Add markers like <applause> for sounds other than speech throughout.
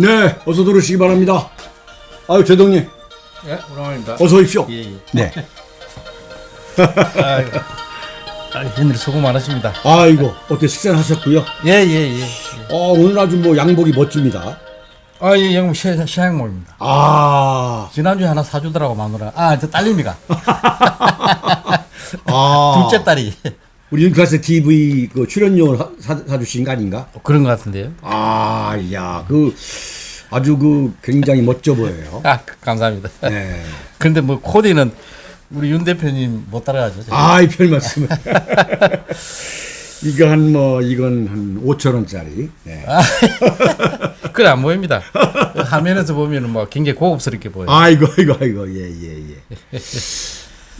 네, 어서 들어오시기 바랍니다. 아유, 제동님, 예, 오랜만입니다. 어서 오십시오. 예, 예. 네. 아이고. 아, 현일 수고 많으십니다. 아이고, 어때 식사를 하셨고요? 예, 예, 예. 어, 오늘 아주 뭐 양복이 멋집니다. 아, 예, 영국 시, 시향목입니다. 아, 지난주에 하나 사주더라고, 마누라. 아, 저 딸님이가. <laughs> 아, 둘째 딸이. 우리 윤클래스 TV 그 출연료를 사, 사, 사주신 거 아닌가? 그런 것 같은데요. 아, 야, 그 아주 그 굉장히 멋져 보여요. 아, 감사합니다. 네. <laughs> 근데 뭐, 코디는 우리 윤 대표님 못 따라가죠. 제가. 아이, 별 말씀을. 이거 한 뭐, 이건 한 5천 원짜리. 네. <laughs> 그래, 안 보입니다. 화면에서 보면은 뭐 굉장히 고급스럽게 보여요. 아이고, 아이고, 아이고, 예, 예, 예.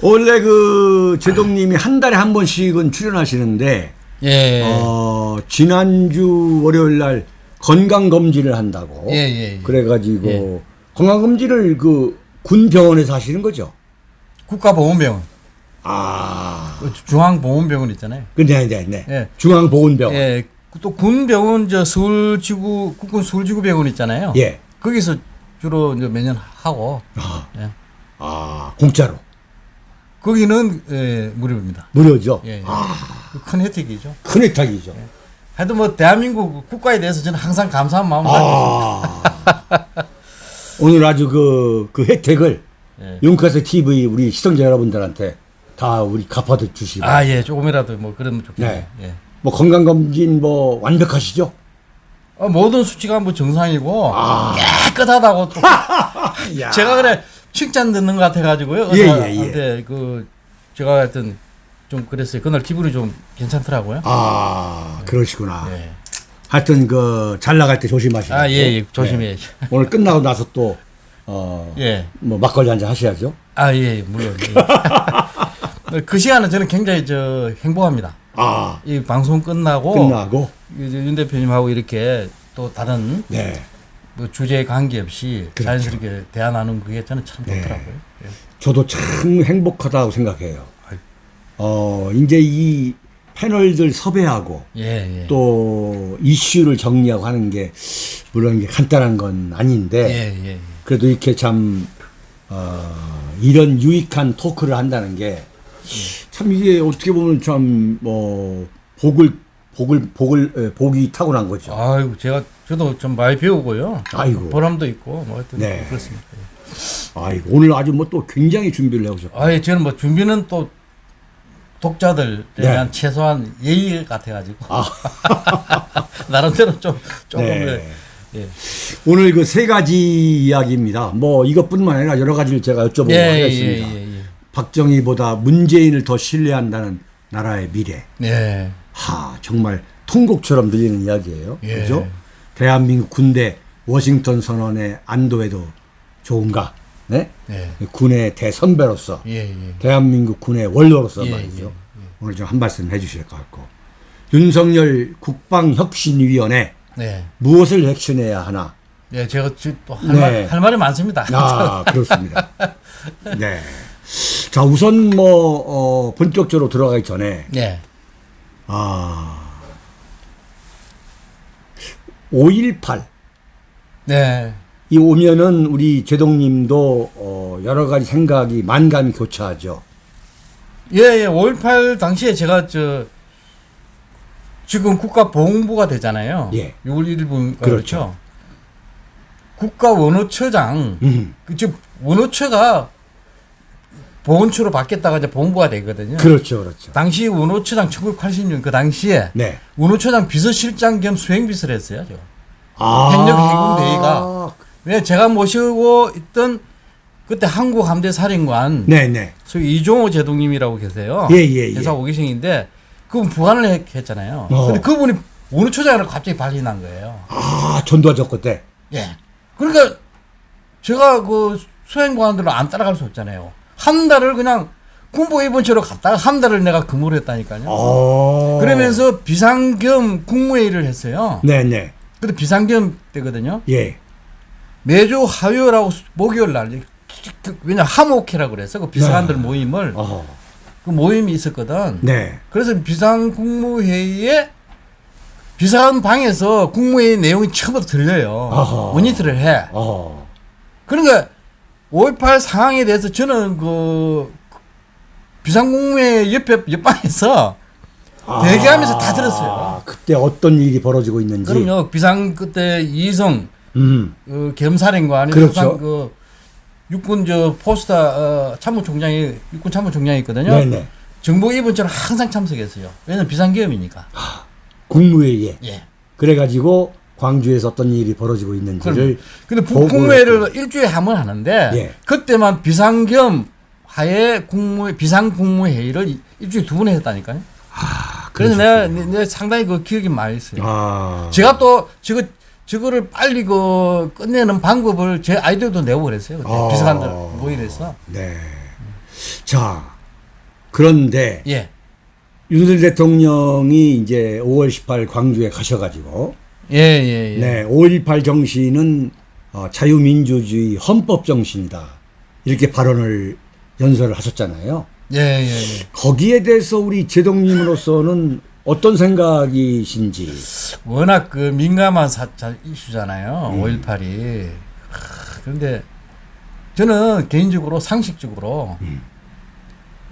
원래 그 제동님이 한 달에 한 번씩은 출연하시는데, 예. 어, 지난주 월요일 날 건강검진을 한다고. 예, 예, 예. 그래가지고 예. 건강검진을 그 군 병원에서 하시는 거죠? 국가보건병원. 아, 그 중앙보건병원 있잖아요. 그, 네, 네, 네. 예. 중앙보건병원. 예. 예. 또 군병원 저 서울지구 국군 서울지구병원 있잖아요. 거기서 주로 이제 매년 하고 예. 아, 예. 아, 공짜로. 거기는 예, 무료입니다. 무료죠? 예, 예. 아, 그큰 혜택이죠. 큰 혜택이죠. 하여튼 뭐 대한민국 국가에 대해서 저는 항상 감사한 가지고 아. 오늘 아주 그, 그 혜택을 예. 용카스 TV 우리 시청자 여러분들한테 다 우리 갚아도 주시고. 아, 예, 조금이라도 뭐 그러면 좋겠네요. 네. 예. 뭐 건강검진 뭐 완벽하시죠? 어, 모든 수치가 뭐 정상이고 아. 깨끗하다고 또 <laughs> 야. 제가 그래 칭찬 듣는 것 같아가지고요. 예, 예, 의사한테 그 제가 하여튼 좀 그랬어요. 그날 기분이 좀 괜찮더라고요. 아, 그러시구나. 예. 하여튼 그 잘 나갈 때 조심하시고. 아, 예, 예, 조심해. 오늘 끝나고 나서 또 어, 예. 뭐 막걸리 한 잔 하셔야죠. 아, 예, 물론. 예. <laughs> 그 시간은 저는 굉장히 저 행복합니다. 아, 이 방송 끝나고 끝나고 이제 윤 대표님하고 이렇게 또 다른 네. 뭐 주제에 관계없이 그렇죠. 자연스럽게 대화 나누는 그게 저는 참 네. 좋더라고요. 예. 저도 참 행복하다고 생각해요. 어, 이제 이 패널들 섭외하고 예, 예. 또 이슈를 정리하고 하는 게 물론 이게 간단한 건 아닌데 예, 예, 예. 그래도 이렇게 참 어, 이런 유익한 토크를 한다는 게 참 이게 어떻게 보면 참뭐 복을 복을 복을 에, 복이 타고난 거죠. 아이고 제가 저도 좀 많이 배우고요. 아이고. 보람도 있고 뭐 하여튼 네. 그렇습니다. 아이고 오늘 아주 뭐 또 굉장히 준비를 해오셨고. 아예 저는 뭐 준비는 또 독자들에 네. 대한 최소한 예의 같아가지고 아. <laughs> 나름대로 좀 조금 네. 예. 오늘 그 세 가지 이야기입니다. 뭐 이것뿐만 아니라 여러 가지를 제가 여쭤보고 예, 예, 하겠습니다. 예, 예, 박정희보다 문재인을 더 신뢰한다는 나라의 미래. 예. 예. 하 정말 통곡처럼 들리는 이야기예요. 예. 그죠? 대한민국 군대 워싱턴 선언의 안도에도 좋은가? 네? 예. 군의 대선배로서 예, 예. 대한민국 군의 원로로서 예, 말이죠. 예, 오늘 좀 한 말씀 해주실 것 같고 윤석열 국방혁신위원회 네. 무엇을 핵심해야 하나? 예, 제가 또할 네. 말, 할 말이 많습니다. 아 <laughs> 그렇습니다. 네. 자 우선 뭐 어, 본격적으로 들어가기 전에 예. 아5.18 네. 이 오면은 우리 제동님도 어, 여러 가지 생각이 만감이 교차하죠. 예, 예. 5.18 당시에 제가 저 지금 국가보훈부가 되잖아요. 예. 6월 1일 분 그렇죠. 그렇죠. 국가 원호처장 음, 그즉 원호처가 보훈처로 바뀌었다가 이제 보훈부가 되거든요. 그렇죠, 그렇죠. 당시 원호처장 1980년 그 당시에 네. 원호처장 비서실장 겸 수행비서를 했어요. 저. 아, 행정해군대회가. 왜 제가 모시고 있던 그때 한국 함대 사령관 네, 네. 소위 이종호 제동님이라고 계세요. 예, 예, 예. 회사 오기생인데 그분 부관을 했, 했잖아요. 어. 근데 그분이 원호처장으로 갑자기 발리난 거예요. 아, 전두환 때. 예. 그러니까 제가 그 수행관들을 안 따라갈 수 없잖아요. 한 달을 그냥 군부 입원처로 갔다가 한 달을 내가 근무를 했다니까요. 어. 그러면서 비상겸 국무회의를 했어요. 네, 네. 근데 비상겸 때거든요. 예. 매주 화요일하고 수- 목요일 날 그- 왜냐 하모케라고 그래서 그 비상관들 네. 모임을 어. 그 모임이 있었거든. 네. 그래서 비상 국무회의에 비상한 방에서 국무회의 내용이 처음부터 들려요. 어허. 모니터를 해. 어. 그러니까 5.18 상황에 대해서 저는 그 비상국무회의 옆에 옆방에서 대기하면서 다 들었어요. 아, 그때 어떤 일이 벌어지고 있는지. 그럼요. 비상 그때 이성 음. 그 겸사령관이 그렇죠. 항상 그 육군 저 포스타 어, 참모총장이 육군 참모총장이 있거든요. 네, 네. 정보 입원처럼 항상 참석했어요. 왜냐면 비상계엄이니까. 국무회의에. 예. 그래가지고 광주에서 어떤 일이 벌어지고 있는지를 보고를 국무회를 일주일에 한 번 하는데 예. 그때만 비상겸 하에 국무 비상 국무회의를 이- 일주일에 두 번 했다니까요. 아, 그래서 내가, 그러셨군요. 내- 내가 상당히 그 기억이 많이 있어요. 아. 제가 또 저거 저거를 빨리 그 끝내는 방법을 제 아이디어도 내고 그랬어요. 그때 아. 비서관들 모임에서. 네. 자, 그런데 예. 윤석열 대통령이 이제 5월 18일 광주에 가셔가지고 예, 예, 예. 네, 5.18 정신은 어, 자유민주주의 헌법 정신이다. 이렇게 발언을 연설을 하셨잖아요. 예, 예, 예. 거기에 대해서 우리 제동님으로서는 어떤 생각이신지. 워낙 그 민감한 사, 자, 이슈잖아요. 음. 5.18이. 그런데 저는 개인적으로 상식적으로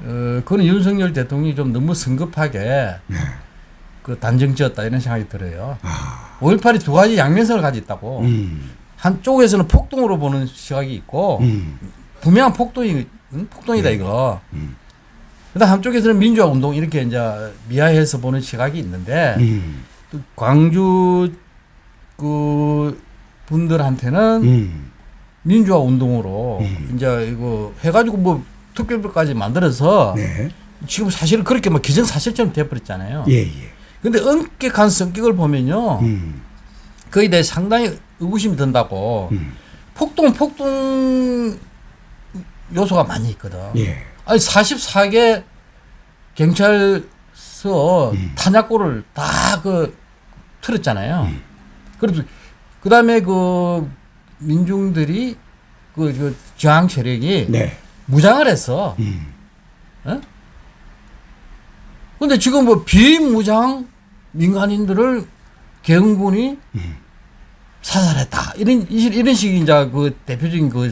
어, 그는 윤석열 대통령이 좀 너무 성급하게 네. 그 단정 지었다 이런 생각이 들어요. 아, 5.18이 두 가지 양면성을 가지고 있다고. 음, 한쪽에서는 폭동으로 보는 시각이 있고 음, 분명한 폭동이 응? 폭동이다 이거. 그다음 한쪽에서는 민주화 운동 이렇게 이제 미화해서 보는 시각이 있는데 음, 또 광주 그 분들한테는 음, 민주화 운동으로 음. 이제 이거 해가지고 뭐 특별법까지 만들어서 네, 지금 사실은 그렇게 뭐 기정사실처럼 돼버렸잖아요. 예, 예, 근데 엄격한 성격을 보면요. 음, 거기에 대해 상당히 의구심이 든다고. 음, 폭동, 폭동 요소가 많이 있거든. 예, 아니, 44개 경찰서 음. 탄약고를 다 그 틀었잖아요. 음. 그래서 그 다음에 그 민중들이 그, 그 저항 세력이 네, 무장을 했어. 음, 근데 지금 뭐 비무장 민간인들을 개헌군이 음. 사살했다. 이런, 이런 식이 이제 그 대표적인 그,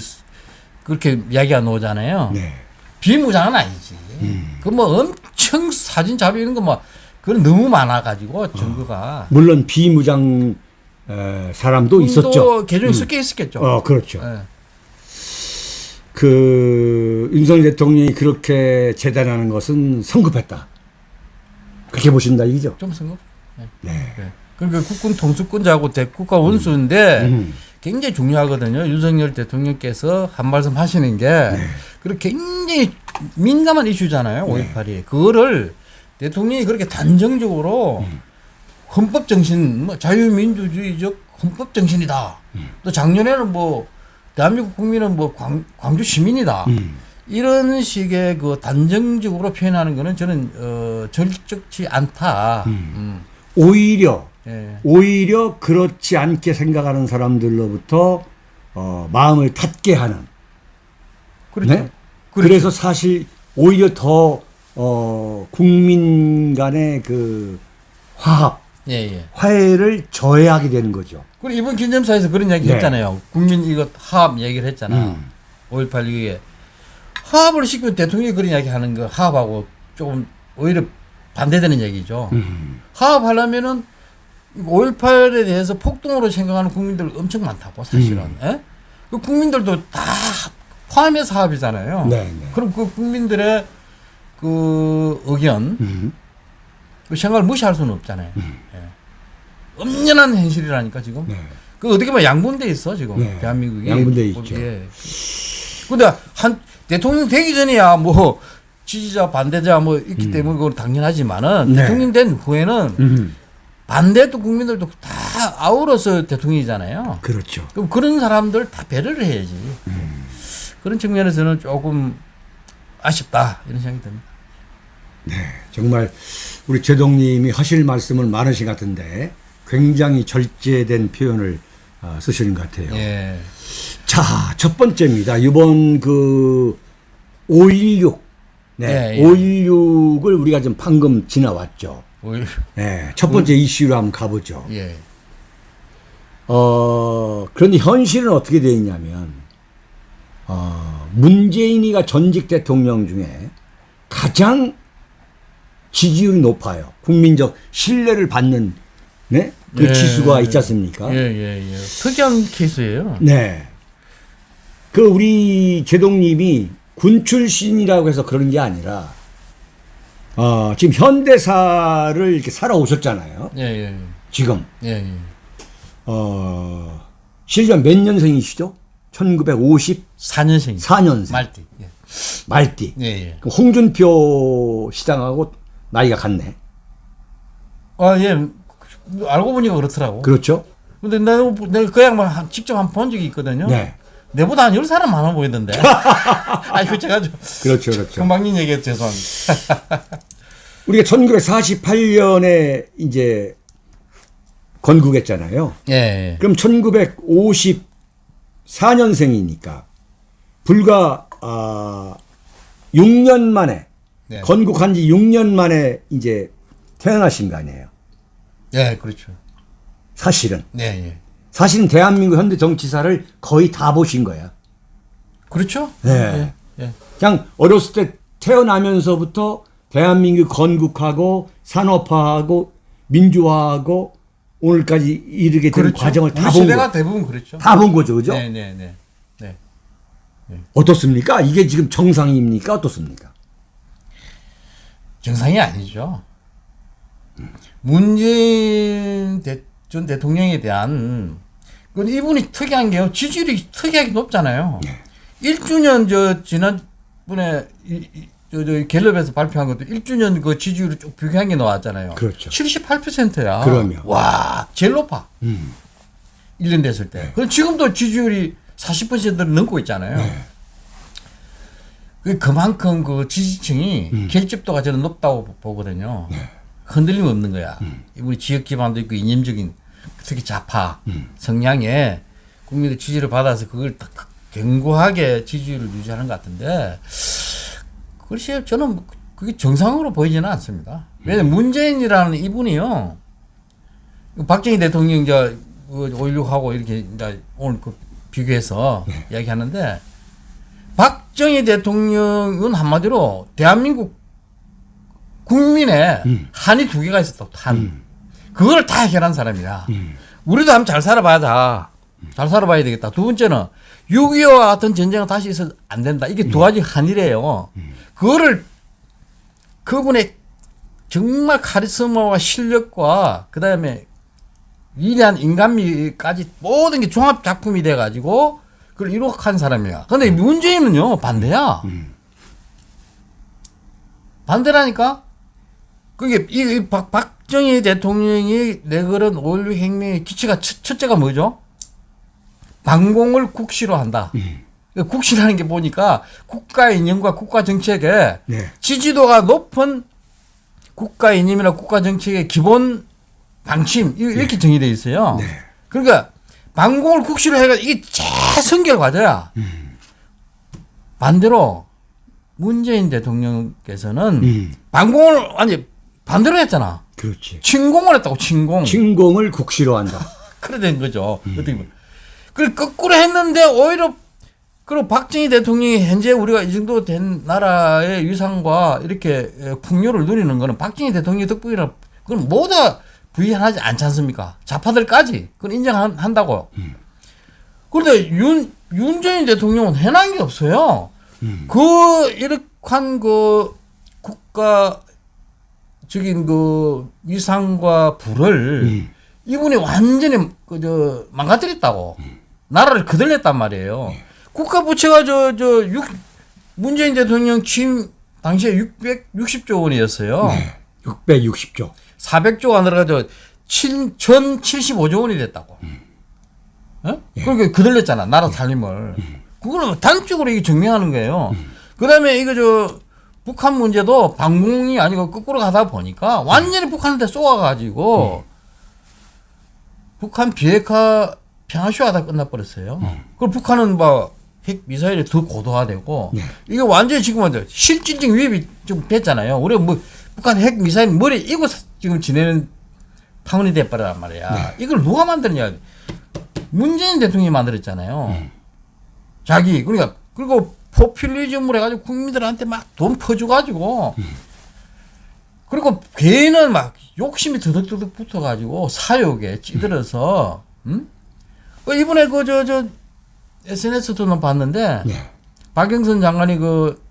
그렇게 이야기가 나오잖아요. 네, 비무장은 아니지. 음. 그뭐 엄청 사진 자료 이런 거 뭐, 그건 너무 많아가지고 증거가. 물론 비무장 에, 사람도 있었죠. 또 개종이 섞여 있었겠죠. 어, 그렇죠. 예. 그 윤석열 대통령이 그렇게 재단하는 것은 성급했다. 그렇게 보신다 이죠? 좀 성급. 네. 예. 그러니까 국군 통수권자하고 대국가 원수인데 음. 굉장히 중요하거든요. 윤석열 대통령께서 한 말씀 하시는 게 네. 그렇게 굉장히 민감한 이슈잖아요. 5.18이. 그거를 대통령이 그렇게 단정적으로 음. 헌법 정신, 뭐 자유민주주의적 헌법 정신이다. 음. 또 작년에는 뭐 대한민국 국민은 뭐 광, 광주 시민이다. 음. 이런 식의 그 단정적으로 표현하는 거는 저는 어, 절적지 않다. 음. 오히려 예. 오히려 그렇지 않게 생각하는 사람들로부터 어, 마음을 닫게 하는. 그렇죠. 네? 그래서 사실 오히려 더 어, 국민 간의 그 화합, 예, 예. 화해를 저해하게 되는 거죠. 그리고 이번 기념사에서 그런 이야기 네. 했잖아요. 국민 이거 화합 얘기를 했잖아. 음. 5.18 이후에. 화합을 시키면 대통령이 그런 이야기 하는 거 화합하고 조금 오히려 반대되는 얘기죠. 음. 화합하려면은 5.18에 대해서 폭동으로 생각하는 국민들 엄청 많다고 사실은. 음. 예? 그 국민들도 다 포함해서 화합이잖아요. 네, 네. 그럼 그 국민들의 그 의견, 음. 그 생각을 무시할 수는 없잖아요. 예. 엄연한 현실이라니까 지금. 네. 그 어떻게 보면 양분돼 있어 지금 네. 대한민국이. 양분돼 있죠. 예. 근데 한 대통령 되기 전에야 뭐 지지자 반대자 뭐 있기 때문에 그건 당연하지만은 음. 네. 대통령 된 후에는 음. 반대도 국민들도 다 아우러서 대통령이잖아요. 그렇죠. 그럼 그런 사람들 다 배려를 해야지. 음. 그런 측면에서는 조금 아쉽다 이런 생각이 듭니다. 정말 우리 제동님이 하실 말씀은 많으신 것 같은데 굉장히 절제된 표현을 아, 쓰시는 것 같아요. 예. 자, 첫 번째입니다. 이번 그 516. 네. 예, 예. 516을 우리가 지금 방금 지나왔죠. 네. 첫 번째 이슈로 한번 가보죠. 예. 어, 그런데 현실은 어떻게 되어 있냐면, 어, 문재인이가 전직 대통령 중에 가장 지지율이 높아요. 국민적 신뢰를 받는, 네? 그 예. 지수가 있지 않습니까? 예, 예, 예. 특이한 케이스예요. 네. 그 우리 제동님이 군 출신이라고 해서 그런 게 아니라, 어, 지금 현대사를 이렇게 살아오셨잖아요. 예, 예. 지금. 예, 예. 어, 실전 몇 년생이시죠? 1954년생. 4년생. 말띠. 예. 말띠. 예, 예. 그 홍준표 시장하고 나이가 같네. 아, 예. 알고 보니까 그렇더라고. 그렇죠? 근데 내가, 내가 그 양반 한- 직접 한번본 적이 있거든요. 네. 내보다 한 10살은 많아 보이던데. <laughs> 아이고, 제가 좀 그렇죠, 그렇죠. 금방님 얘기해 죄송합니다. <laughs> 우리가 1948년에 이제 건국했잖아요. 예, 예. 그럼 1954년생이니까 불과 아 6년 만에 네. 건국한 지 6년 만에 이제 태어나신 거 아니에요. 예, 그렇죠. 사실은. 예, 예. 사실은 대한민국 현대 정치사를 거의 다 보신 거야. 그렇죠? 네. 예, 예. 그냥 어렸을 때 태어나면서부터 대한민국 건국하고 산업화하고 민주화하고 오늘까지 이르게 된 과정을 그렇죠. 우리 다본 시대가 거. 대부분 그렇죠. 다 본 거죠, 그죠? 네 네네. 네. 어떻습니까? 이게 지금 정상입니까? 어떻습니까? 정상이 아니죠. 문재인 대, 전 대통령에 대한 그 이분이 특이한 게요. 지지율이 특이하게 높잖아요. 네. 1주년 저 지난번에 이, 이, 저, 저 갤럽에서 발표한 것도 1주년 그 지지율이 쭉 비교한 게 나왔잖아요. 그렇죠. 78%야. 그럼요. 와, 제일 높아. 음. 1년 됐을 때. 그럼 지금도 지지율이 40%를 넘고 있잖아요. 네. 그 그만큼 그 지지층이 음. 결집도가 저는 높다고 보거든요. 네. 흔들림 없는 거야. 음. 우리 지역 기반도 있고 이념적인 특히 좌파 음. 성향에 국민의 지지를 받아서 그걸 딱 견고하게 지지율을 유지하는 것 같은데 글쎄요 저는 그게 정상으로 보이지는 않습니다. 왜냐면 문재인이라는 이분이요 박정희 대통령 이제 5.16하고 이렇게 이제 오늘 그 비교해서 네. 이야기하는데 박정희 대통령은 한마디로 대한민국 국민의 음. 한이 두 개가 있었다. 한. 그걸 다 해결한 사람이야. 음. 우리도 한번 잘 살아봐야 잘 살아봐야 되겠다. 두 번째는 6.25와 같은 전쟁은 다시 있어도 안 된다. 이게 두 가지 한이래요. 그거를 그분의 정말 카리스마와 실력과 그 다음에 위대한 인간미까지 모든 게 종합 작품이 돼가지고 그걸 이룩한 사람이야. 근데 문재인은요 반대야. 반대라니까. 그게 이, 이 박, 박정희 대통령이 내걸은 5.16 혁명의 기치가 첫, 첫째가 뭐죠? 방공을 국시로 한다. 그 국시라는 게 보니까 국가 이념과 국가 정책에 네. 지지도가 높은 국가 이념이나 국가 정책의 기본 방침 이- 이렇게 정의되어 있어요. 그러니까 방공을 국시로 해가 이게 최선결 과제야. 반대로 문재인 대통령께서는 음. 방공을 아니 반대로 했잖아. 그렇지. 침공을 했다고 침공. 침공을 국시로 한다. <laughs> 그래 된 거죠. 어떻게 보면. 그래 거꾸로 했는데 오히려 그리고 박정희 대통령이 현재 우리가 이 정도 된 나라의 위상과 이렇게 에, 풍요를 누리는 거는 박정희 대통령 덕분이라 그건 모두 부인하지 않지 않습니까? 좌파들까지 그건 인정한다고. 그런데 윤 윤재인 대통령은 해난 게 없어요. 그 이렇한 그 국가 적인 그 위상과 부를 음. 이분이 완전히 그저 망가뜨렸다고 나라를 그들냈단 말이에요. 국가 부채가 저 저 문재인 대통령 취임 당시에 660조 원이었어요. 660조. 400조 가 늘어가지고 7, 1075조 원이 됐다고. 어? 그러니까 그들렸잖아 나라 살림을. 그거는 단적으로 이게 증명하는 거예요. 그다음에 이거 저 북한 문제도 방공이 아니고 거꾸로 가다 보니까 완전히 북한한테 쏘아가지고 북한 비핵화 평화쇼하다 끝나버렸어요. 그리고 북한은 뭐핵 미사일이 더 고도화되고 이게 완전히 지금 완전 실질적 위협이 좀 됐잖아요. 우리가 뭐 북한 핵 미사일 머리 이고 사- 지금 지내는 타운이 돼버렸단 말이야. 이걸 누가 만드냐? 문재인 대통령이 만들었잖아요. 자기 그러니까 그리고 포퓰리즘을 해가지고 국민들한테 막 돈 퍼주가지고 그리고 걔는 막 욕심이 드득드득 붙어가지고 사욕에 찌들어서 음? 그 이번에 그 저 저 SNS도 봤는데 네. 박영선 장관이 그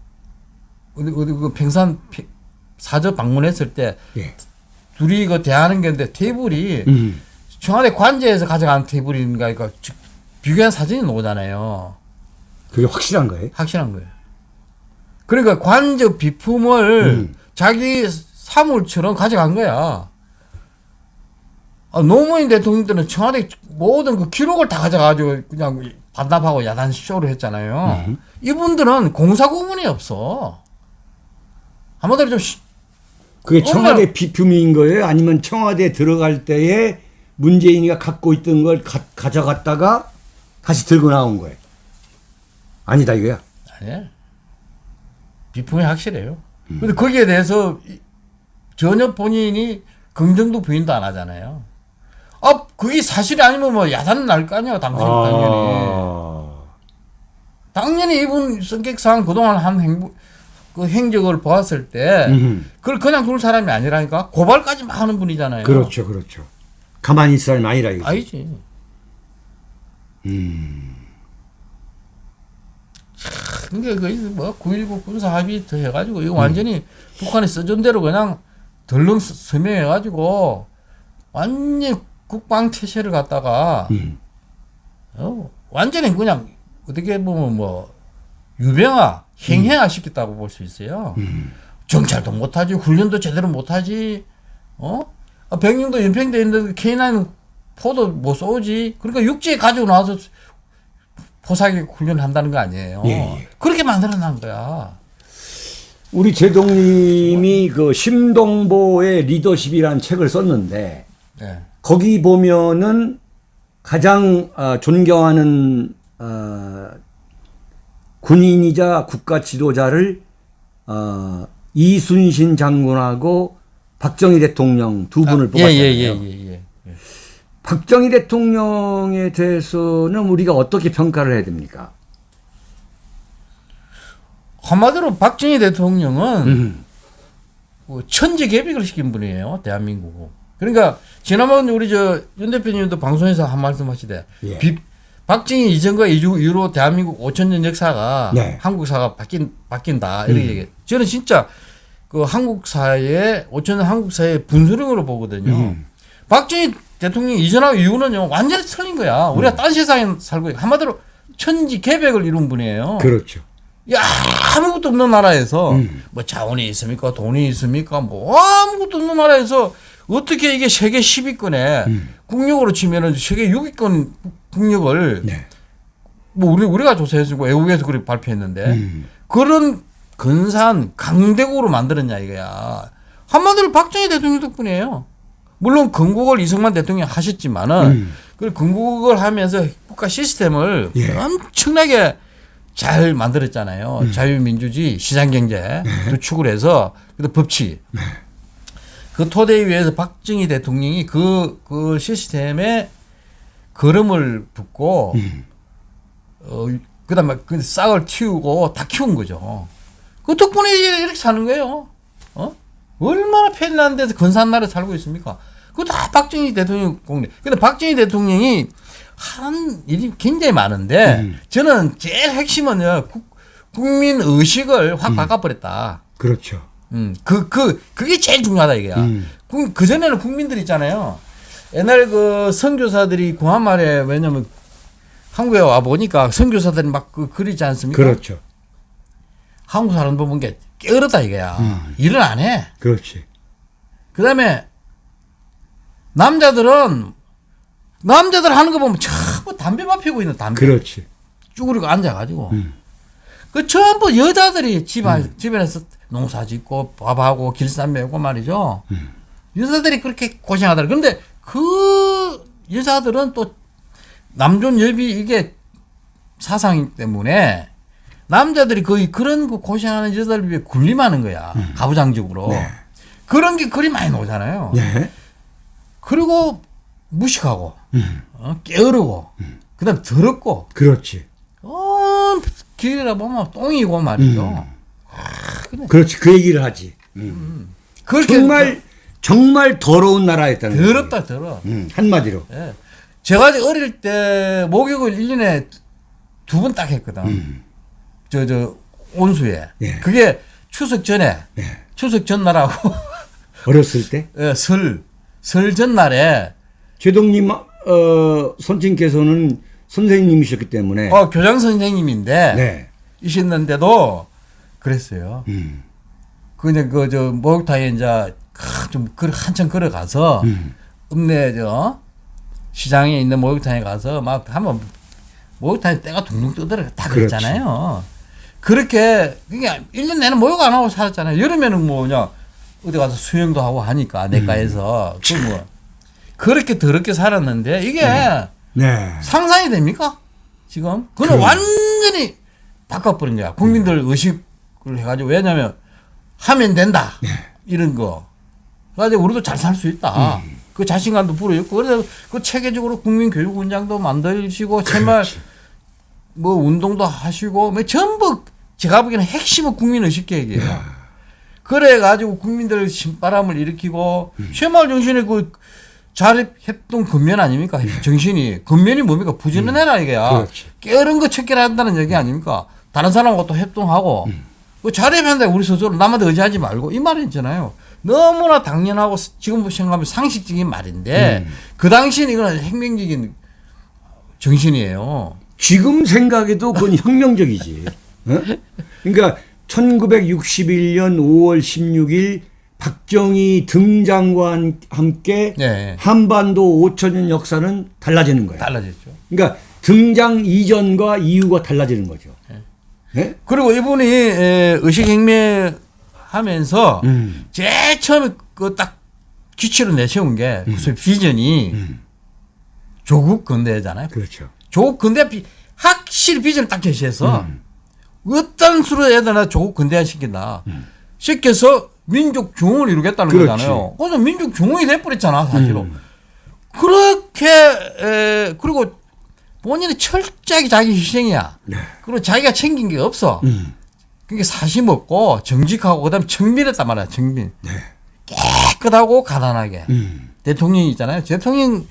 어디 어디 그 평산 피- 사저 방문했을 때 예. 둘이 그 대하는 게 있는데 테이블이 음. 청와대 관제에서 가져간 테이블인가 이거 즉 비교한 사진이 나오잖아요. 그게 확실한 거예요? 확실한 거예요. 그러니까 관저 비품을 음. 자기 사물처럼 가져간 거야. 아, 노무현 대통령 때는 청와대 모든 그 기록을 다 가져가지고 그냥 반납하고 야단 쇼를 했잖아요. 음. 이분들은 공사 구문이 없어. 한마디로 좀 시- 그게 청와대 비품인 거예요? 아니면 청와대 들어갈 때에 문재인이가 갖고 있던 걸 가, 가져갔다가 다시 들고 나온 거예요? 아니다 이거야. 아니야. 비품이 확실해요. 근데 거기에 대해서 이- 전혀 본인이 긍정도 부인도 안 하잖아요. 아, 그게 사실이 아니면 뭐 야단 날 거 아니야, 당신 당연히. 아. 당연히 이분 성격상 그동안 한 행보, 그 행적을 보았을 때 음. 그걸 그냥 둘 사람이 아니라니까 고발까지 막 하는 분이잖아요. 그렇죠, 그렇죠. 가만히 있을 사람이 아니라 이거죠. 아니지. 음. 이게 그뭐 9.19 군사 합의 더 해가지고 이거 완전히 북한이 써준 대로 그냥 덜렁 서- 서명해가지고 완전 국방 태세를 갖다가 음. 어, 완전히 그냥 어떻게 보면 뭐 유병화 행행화 시켰다고 볼 수 있어요. 정찰도 못하지 훈련도 제대로 못하지 어 아, 병력도 연평돼 있는데 K9 포도 못 쏘지 그러니까 육지에 가지고 나와서 포사기 훈련한다는 거 아니에요. 예, 예. 그렇게 만들어난 거야. 우리 제동님이 그 심동보의 리더십이라는 책을 썼는데 예. 거기 보면은 가장 아, 존경하는 아, 군인이자 국가 지도자를 아, 이순신 장군하고 박정희 대통령 두 분을 뽑았잖아요. 예예예예 예, 예. 박정희 대통령에 대해서는 우리가 어떻게 평가를 해야 됩니까? 한마디로 박정희 대통령은 음. 뭐 천지 개벽을 시킨 분이에요 대한민국. 그러니까 지난번 우리 저 윤 대표님도 방송에서 한 말씀 하시대. 예. 비- 박정희 이전과 이후 이후로 대한민국 5천 년 역사가 네. 한국사가 바뀐 바뀐다 이렇게 얘기해. 저는 진짜 그 한국사의 5천 년 한국사의 분수령으로 보거든요. 음. 박정희 대통령 이전하고 이후는요 완전히 틀린 거야. 우리가 딴 세상에 살고 있- 한마디로 천지개벽을 이룬 분이에요. 그렇죠. 야, 아무것도 없는 나라에서 음. 뭐 자원이 있습니까? 돈이 있습니까? 뭐 아무것도 없는 나라에서 어떻게 이게 세계 10위권에 음. 국력으로 치면은 세계 6위권 국력을 네. 뭐 우리 우리가 조사해주고 외국에서 그렇게 발표했는데 음. 그런 근사한 강대국으로 만들었냐 이거야. 한마디로 박정희 대통령 덕분이에요. 물론 건국을 이승만 대통령이 하셨지만은 음. 그 건국을 하면서 국가 시스템을 예. 엄청나게 잘 만들었잖아요. 음. 자유민주주의, 시장경제 네. 두 축을 해서 그 법치. 그 토대 위에서 박정희 대통령이 그, 그 시스템에 걸음을 붓고 음. 어, 그 다음에 그 싹을 틔우고 다 키운 거죠. 그 덕분에 이렇게 사는 거예요. 어? 얼마나 편리한 데서 근사한 나라에 살고 있습니까? 그거 다 박정희 대통령 공래. 근데 박정희 대통령이 한 일이 굉장히 많은데 음. 저는 제일 핵심은요, 국, 국민 의식을 확 바꿔버렸다. 그렇죠. 음, 그, 그, 그게 제일 중요하다, 이게야. 음. 그, 그전에는 국민들 있잖아요. 옛날 그 선교사들이 구한 말에 왜냐면 한국에 와 보니까 선교사들이 막 그 그리지 않습니까? 그렇죠. 한국 사람 보는 게 게으르다 이거야. 음. 일을 안 해. 그렇지. 그 다음에 남자들은 남자들 하는 거 보면 전부 담배만 피우고 있는 담배. 그렇지. 쭈그리고 앉아가지고. 음. 그 전부 여자들이 집안, 집안에서 농사 짓고 밥하고 길쌈 메고 말이죠. 음. 여자들이 그렇게 고생하더라. 근데 그 여자들은 또 남존 여비 이게 사상 때문에 남자들이 거의 그런 그 고생하는 여자들 위해 군림하는 거야. 가부장적으로. 음. 네. 그런 게 그리 많이 나오잖아요. 네. 그리고 무식하고, 음. 어, 게으르고, 그 다음에 더럽고, 그렇지. 어, 길이라 보면 똥이고 말이죠. 음. 그렇지. 그 얘기를 하지. 그렇게 정말 정말 더러운 나라였다는 거지. 더럽다, 더러. 음, 한마디로. 예. 제가 어릴 때 목욕을 1년에 두 번 딱 했거든. 음. 저, 저, 온수에. 예. 그게 추석 전에, 네. 추석 전날하고, <laughs> 어렸을 때 예, 설, 설 전날에, 최동님 어, 선친께서는 선생님이셨기 때문에 어, 교장 선생님인데, 네. 이셨는데도 그랬어요. 음. 그냥 그, 저, 목욕탕에 이제, 크, 좀, 걸- 한참 걸어가서, 음. 읍내, 저, 시장에 있는 목욕탕에 가서 막 한번 목욕탕에 때가 둥둥 뜨더라. 다. 그랬잖아요. 그렇게, 그게 1년 내내 목욕 안 하고 살았잖아요. 여름에는 뭐, 그냥, 어디 가서 수영도 하고 하니까, 내과에서. 그 뭐, 그렇게 더럽게 살았는데, 이게 네. 상상이 됩니까? 지금? 그건 그럼. 완전히 바꿔버린 거야. 국민들 의식을 해가지고. 왜냐면, 하면 된다. 이런 거. 그래가지고 우리도 잘 살 수 있다. 그 자신감도 불어있고. 그래서 그 체계적으로 국민 교육원장도 만드시고, 정말 뭐 운동도 하시고, 뭐 전부 제가 보기에는 핵심은 국민 의식 계획이에요. 그래 가지고 국민들 신바람을 일으키고 음. 새마을 정신의 그 자립 협동 근면 아닙니까? 정신이 근면이 뭡니까? 부지런해라 이게야. 음. 그렇지. 게으른 거 척결 한다는 얘기 아닙니까? 다른 사람하고 또 협동하고 음. 그 자립한다 우리 스스로 남한테 의지하지 말고 이 말이 있잖아요. 너무나 당연하고 지금 생각하면 상식적인 말인데 음. 그 당시는 이거는 혁명적인 정신이에요. 지금 생각해도 그건 <laughs> 혁명적이지. 어? 그러니까 1961년 5월 16일 박정희 등장과 한- 함께 네. 한반도 5천년 역사는 달라지는 거예요. 달라졌죠. 그러니까 등장 이전과 이후가 달라지는 거죠. 네? 그리고 이분이 에, 의식혁명 하면서 음. 제일 처음에 그 딱 기치로 내세운 게 음. 무슨 비전이 조국 근대잖아요. 그렇죠. 조국 근대 비, 확실히 비전을 딱 제시해서 음. 어떤 수로 해야 되나 조국 근대화 시킨다. 시켜서 민족 중흥을 이루겠다는 그렇지. 거잖아요. 그래서 민족 중흥이 돼버렸잖아 사실은. 음. 그렇게 에, 그리고 본인이 철저하게 자기 희생이야. 네. 그리고 자기가 챙긴 게 없어. 음. 그게 사심 없고 정직하고 그다음에 청밀했단 말이야. 청밀. 네. 깨끗하고 가난하게. 음. 대통령이 있잖아요. 대통령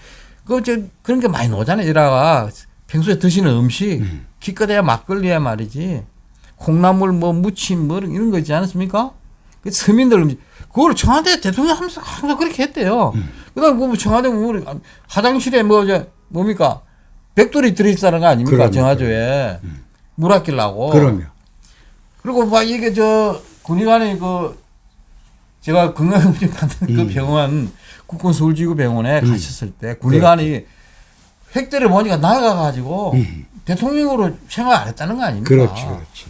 그저 그런 게 많이 나오잖아요. 이라가 평소에 드시는 음식 음. 기껏해야 막걸리야 말이지. 콩나물 뭐 무침 뭐 이런 거 있지 않습니까? 그 서민들 음식 그걸 청와대 대통령 하면서 항상 그렇게 했대요. 음. 그다음 뭐 청와대 뭐 화장실에 뭐저 뭡니까 백돌이 들어있다는 거 아닙니까 그럼요. 정화조에 물 아끼려고. 그러면 그리고 막 이게 저 군의관이 그 제가 건강검진 받는 그 음. 병원 국군 서울지구 병원에 가셨을 때 군의관이 획대를 보니까 나가가지고 음. 대통령으로 생활 안 했다는 거 아닙니까? 그렇지, 그렇지.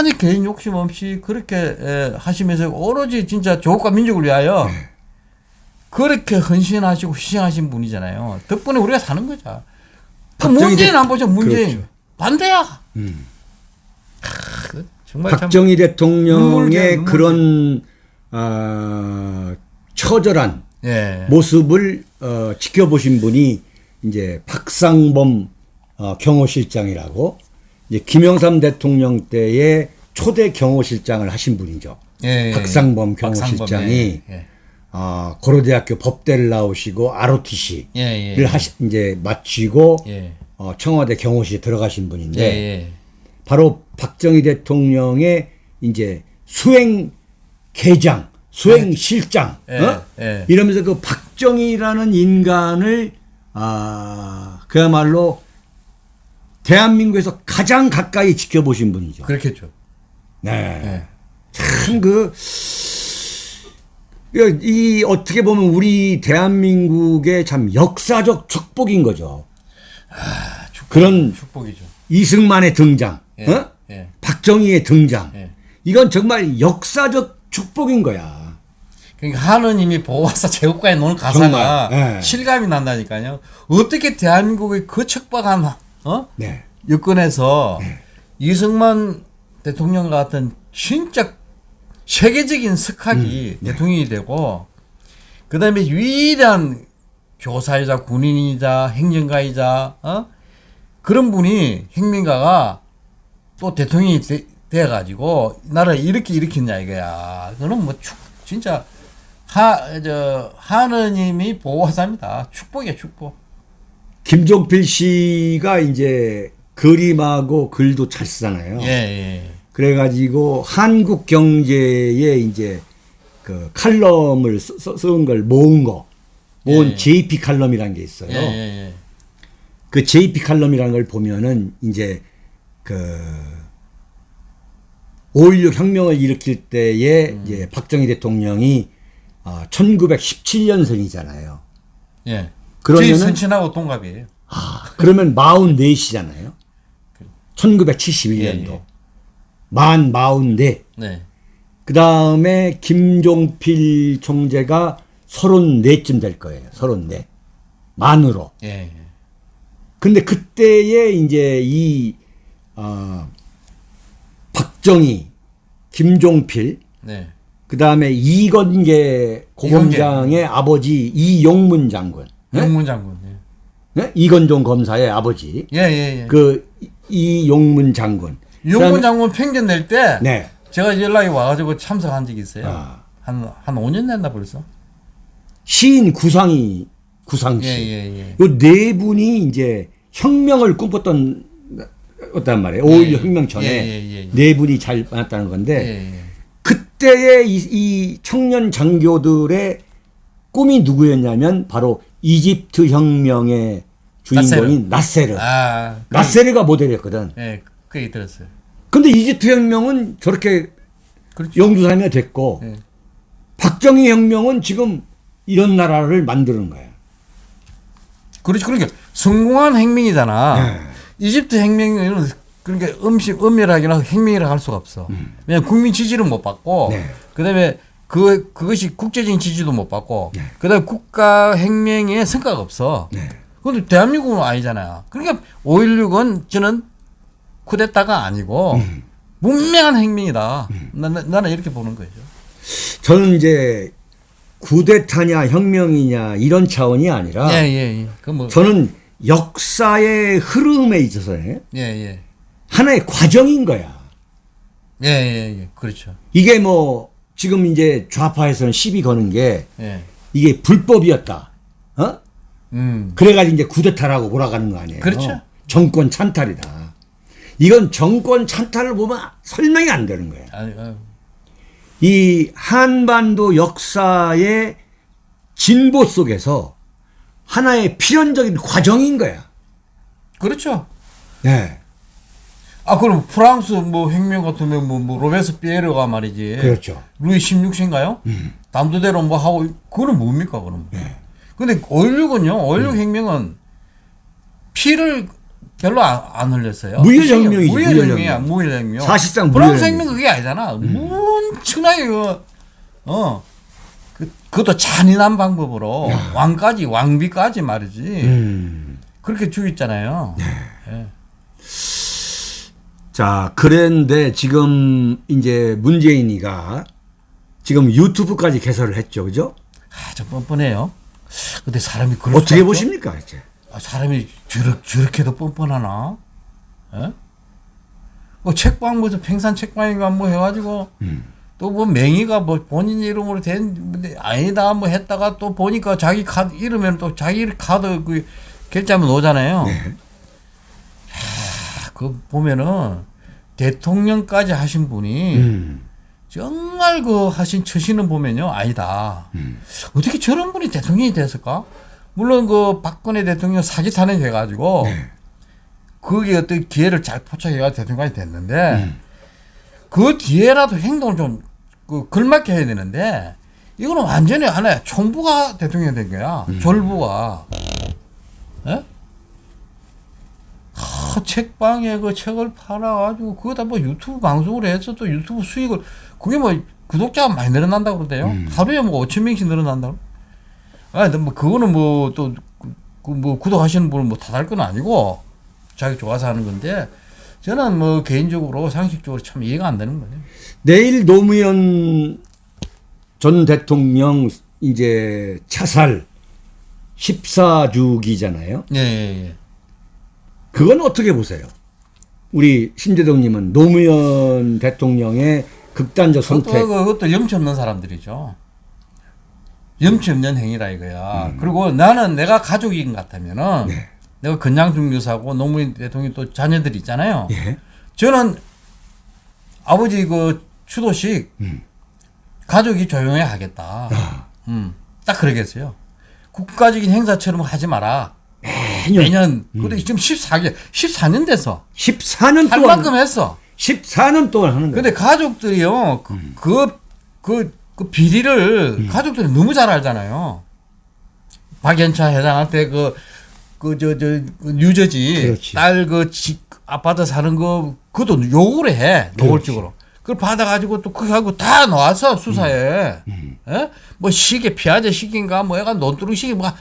아니 개인 욕심 없이 그렇게 에, 하시면서 오로지 진짜 조국과 민족을 위하여 네. 그렇게 헌신하시고 희생하신 분이잖아요. 덕분에 우리가 사는 거죠. 그 문재인 대- 안 보죠. 문재인 그렇죠. 반대야. 음. 그 정말 참 박정희 대통령의. 그런 아, 처절한 예. 모습을 어, 지켜보신 분이 이제 박상범 어, 경호실장이라고 이제 김영삼 대통령 때의 초대 경호실장을 하신 분이죠. 예, 예. 박상범 박상범, 경호실장이 예, 어, 고려대학교 법대를 나오시고 ROTC를 예, 예. 하시 이제 마치고 예. 어, 청와대 경호실에 들어가신 예, 분인데 예. 바로 박정희 대통령의 이제 수행 계장, 수행 실장, 예, 어? 예. 이러면서 그 박정희라는 인간을 아 그야말로 대한민국에서 가장 가까이 지켜보신 분이죠. 그렇겠죠. 네. 예. 참그 이 어떻게 보면 우리 대한민국의 참 역사적 축복인 거죠. 그런 축복이죠. 이승만의 등장, 예. 어? 예. 박정희의 등장. 예. 이건 정말 역사적 축복인 거야. 그러니까 하느님이 보호하사 제국가에 노는 가사가 정말, 예. 실감이 난다니까요. 어떻게 대한민국의 그 척박한 어? 네. 여건에서 이승만 대통령 같은 진짜 세계적인 석학이 네. 대통령이 되고 그 다음에 위대한 교사이자 군인이자 행정가이자 어? 그런 분이 혁명가가 또 대통령이 돼, 돼가지고 나라를 이렇게 일으켰냐 이거야. 그거는 뭐 축, 진짜 하, 저, 하느님이 보호하사입니다. 축복이야, 축복. 김종필 씨가 이제 그림하고 글도 잘 쓰잖아요. 예, 예. 그래가지고 한국 경제에 이제 그 칼럼을 쓰- 쓰- 쓴걸 모은 거, 모은 예. JP 칼럼이라는 게 있어요. 예, 예, 그 JP 칼럼이라는 걸 보면은 이제 그5.16 혁명을 일으킬 때에 음. 이제 박정희 대통령이 아, 1917년생이잖아요. 예. 예. 그러면은- 저희 선친하고 동갑이에요. 그러면 44시잖아요. 1971년도. 예, 예. 만 44. 네. 그 다음에 김종필 총재가 34쯤 될 거예요. 34. 만으로. 예, 예. 근데 그때에 이제 이, 어, 박정희, 김종필, 네. 그 다음에 이건계 고검장의 아버지 이용문 장군, 네? 영문 장군. 예. 네? 이건종 검사의 아버지, 예, 예, 예. 그 이- 이용문 장군, 유영권 장군 편견 낼 때 네. 제가 연락이 와가지고 참석한 적이 있어요. 아. 한, 한 5년 됐나 벌써? 시인 구상이 구상 예, 씨. 예, 예. 요 네 분이 이제 혁명을 꿈꿨던 어단 말이에요. 5.16 예, 혁명 전에 예, 예. 네 분이 잘 만났다는 건데. 그때의 이, 이 청년 장교들의 꿈이 누구였냐면 바로 이집트 혁명의 주인공인 나세르. 아, 그, 나세르가 모델이었거든. 예, 그 얘기 들었어요. 근데 이집트 혁명은 저렇게 그렇죠. 영주사님이 됐고 예. 박정희 혁명은 지금 이런 나라를 만드는 거야. 그렇죠. 그러니까 성공한 혁명이잖아. 네. 이집트 혁명은 그러니까 음식 엄밀하게는 혁명이라고 할 수가 없어. 왜냐면 국민 지지를 못 받고 음. 네. 그다음에 그 그것이 국제적인 지지도 못 받고 그다음에 국가 혁명의 성과가 없어. 네. 근데 대한민국은 아니잖아요. 그러니까 5.16은 저는 쿠데타가 아니고 음. 문명한 혁명이다. 나, 나, 나는 이렇게 보는 거죠. 저는 이제 구데타냐 혁명이냐 이런 차원이 아니라 예, 예, 예. 그 뭐, 저는 역사의 흐름에 있어서 예, 예. 하나의 과정인 거야. 예, 예, 예. 그렇죠. 이게 뭐 지금 이제 좌파에서는 시비 거는 게 예. 이게 불법이었다. 어? 음. 그래가지고 이제 구데타라고 몰아가는 거 아니에요. 그렇죠. 정권 찬탈이다. 이건 정권 찬탈을 보면 설명이 안 되는 거예요. 아니, 아유. 이 한반도 역사의 진보 속에서 하나의 필연적인 과정인 거야. 그렇죠. 네. 아, 그럼 프랑스 뭐 혁명 같으면 뭐, 뭐 로베스 피에르가 말이지. 그렇죠. 루이 16세인가요? 담도대로 뭐 하고 그거는 뭡니까 그럼? 네. 근데 5.16은요. 5.16 혁명은 피를 별로 안, 안 흘렸어요. 무혈혁명이지, 무혈혁명이야. 무혈혁명. 무혈혁명. 사실상 프랑스 무혈혁명. 혁명 그게 아니잖아. 엄청나게 그, 어. 그, 그것도 잔인한 방법으로 왕까지 왕비까지 말이지. 음. 그렇게 죽였잖아요. 네. 예. 자, 그런데 지금 이제 문재인이가 지금 유튜브까지 개설을 했죠. 그죠? 아, 좀 뻔뻔해요. 근데 사람이 그럴 어떻게? 보십니까? 이제? 아, 사람이 저렇, 저렇게도 뻔뻔하나? 예? 뭐 책방 뭐저 팽산 책방인가 뭐 해가지고 또뭐 명의가 뭐 본인 이름으로 된 아니다 뭐 했다가 또 보니까 자기 카드 이러면 또 자기 카드 그 결제하면 오잖아요. 하, 그 보면은 대통령까지 하신 분이 음. 정말 그 하신 처신은 보면요 아니다. 어떻게 저런 분이 대통령이 됐을까? 물론 그 박근혜 대통령 사기 탄핵 해가지고 그게 어떤 기회를 잘 포착해가 대통령이 됐는데 그 뒤에라도 행동을 좀 그 걸맞게 해야 되는데 이거는 완전히 하나의 총부가 대통령이 된 거야. 졸부가. 예? 하, 책방에 그 책을 팔아가지고 그거다 뭐 유튜브 방송을 해서 또 유튜브 수익을 그게 뭐 구독자가 많이 늘어난다고 그러대요. 하루에 뭐 5천 명씩 늘어난다고. 아, 뭐 그거는 뭐또그뭐 구독하시는 분은 뭐다할건 아니고 자기 좋아서 하는 건데 저는 뭐 개인적으로 상식적으로 참 이해가 안 되는 거예요. 내일 노무현 전 대통령 이제 차살 14주기잖아요. 예, 예, 예. 그건 어떻게 보세요? 우리 신재동님은 노무현 대통령의 극단적 선택. 그것도, 그것도 염치 없는 사람들이죠. 염치 없는 행위라 이거야. 그리고 나는 내가 가족인 것 같으면은 네. 내가 건양중 유사고 노무현 대통령 또 자녀들이 있잖아요. 예. 저는 아버지 그 추도식 가족이 조용히 하겠다. 음, 딱 그러겠어요. 국가적인 행사처럼 하지 마라. 매년 매년. 근데 지금 14개, 14년 됐어. 14년 할 동안 만큼 했어. 14년 동안 하는 거예요. 근데 가족들이요, 그, 그, 그, 그 비리를 가족들이 너무 잘 알잖아요. 박연차 회장한테 그, 그, 저, 저, 그 뉴저지. 딸그 집, 아파트 사는 거, 그것도 요구를 해, 노골적으로. 그걸 받아가지고 또 그거 하고 다 나와서 수사에. 예? 뭐 시계, 피아제 시계인가, 뭐 약간 논두렁 시계, 뭐,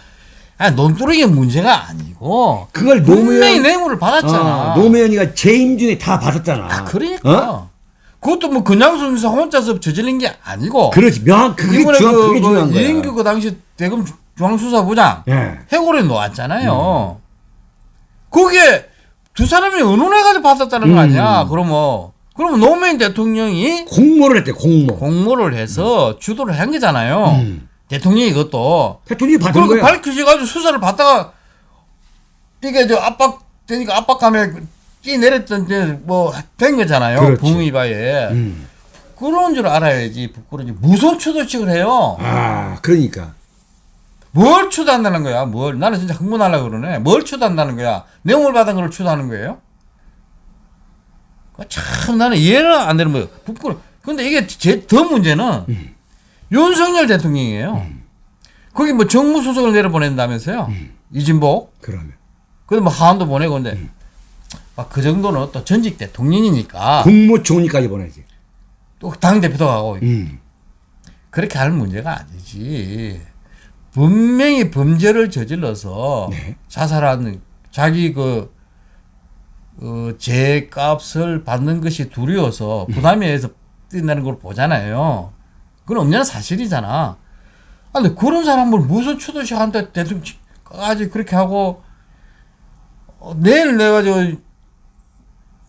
아, 논두렁이 문제가 아니고. 그걸 분명히 노무현 뇌물을 받았잖아. 어, 노무현이가 재임 중에 다 받았잖아. 아, 그러니까. 어? 그것도 뭐 그냥 순서 혼자서 저질린 게 아니고. 그렇지. 명확 그게 이번에 중요한 그, 그게 중요한 그 거야. 이인규 그 당시 대검 중앙수사부장 예. 해고를 놓았잖아요. 음. 거기에 두 사람이 의논해가지고 받았다는 거 아니야. 그러면 그러면 노무현 대통령이 공모를 했대 공모. 공모를 해서 주도를 한 거잖아요. 음. 대통령이 이것도 대통령이 받은 거야. 밝혀져가지고 수사를 받다가 이게 저 압박 되니까 압박감에 뛰 내렸던 뭐된 거잖아요. 붕이바에 음. 그런 줄 알아야지 부끄러지 무슨 추도식을 해요. 아 그러니까 뭘 추도한다는 거야? 뭘 나는 진짜 흥분하려고 그러네. 뭘 추도한다는 거야? 내용을 받은 걸 추도하는 거예요? 그참 나는 이해는 안 되는 거예요. 부끄러. 근데 이게 제 더 문제는 윤석열 대통령이에요. 거기 뭐 정무 수석을 내려보낸다면서요? 이진복. 그러면 그래도 뭐 하원도 보내고 근데 막그 정도는 또 전직 대통령이니까 국무총리까지 보내지. 또 당 대표도 가고 음. 그렇게 할 문제가 아니지. 분명히 범죄를 저질러서 네. 자살하는 자기 그 어, 죄값을 받는 것이 두려워서 부담이 해서 뛴다는 걸 보잖아요. 그건 없냐는 사실이잖아. 아, 근데 그런 사람을 무슨 추도식 한테 대통령까지 그렇게 하고 어, 내일 내가 저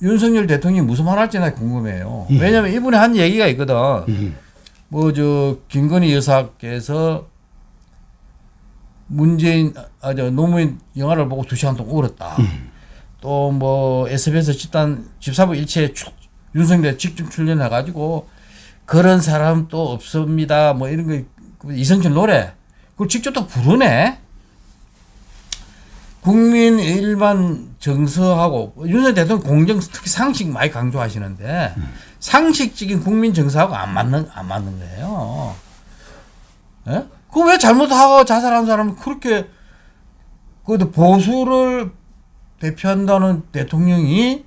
윤석열 대통령이 무슨 말 할지 나 궁금해요. 왜냐면 이분이 한 얘기가 있거든. 음. 뭐저 김건희 여사께서 문재인 아 저 노무현 영화를 보고 두 시간 동안 울었다. 또뭐 SBS 집단 집사부 일체에 추- 윤석열 직접 출연해 가지고 그런 사람 또 없습니다. 뭐 이런 거 이성철 노래 그걸 직접 또 부르네. 국민 일반 정서하고 윤석열 대통령 공정 특히 상식 많이 강조하시는데 상식적인 국민 정서하고 안 맞는 안 맞는 거예요. 예? 그 왜 잘못하고 자살한 사람은 그렇게 그 보수를 대표한다는 대통령이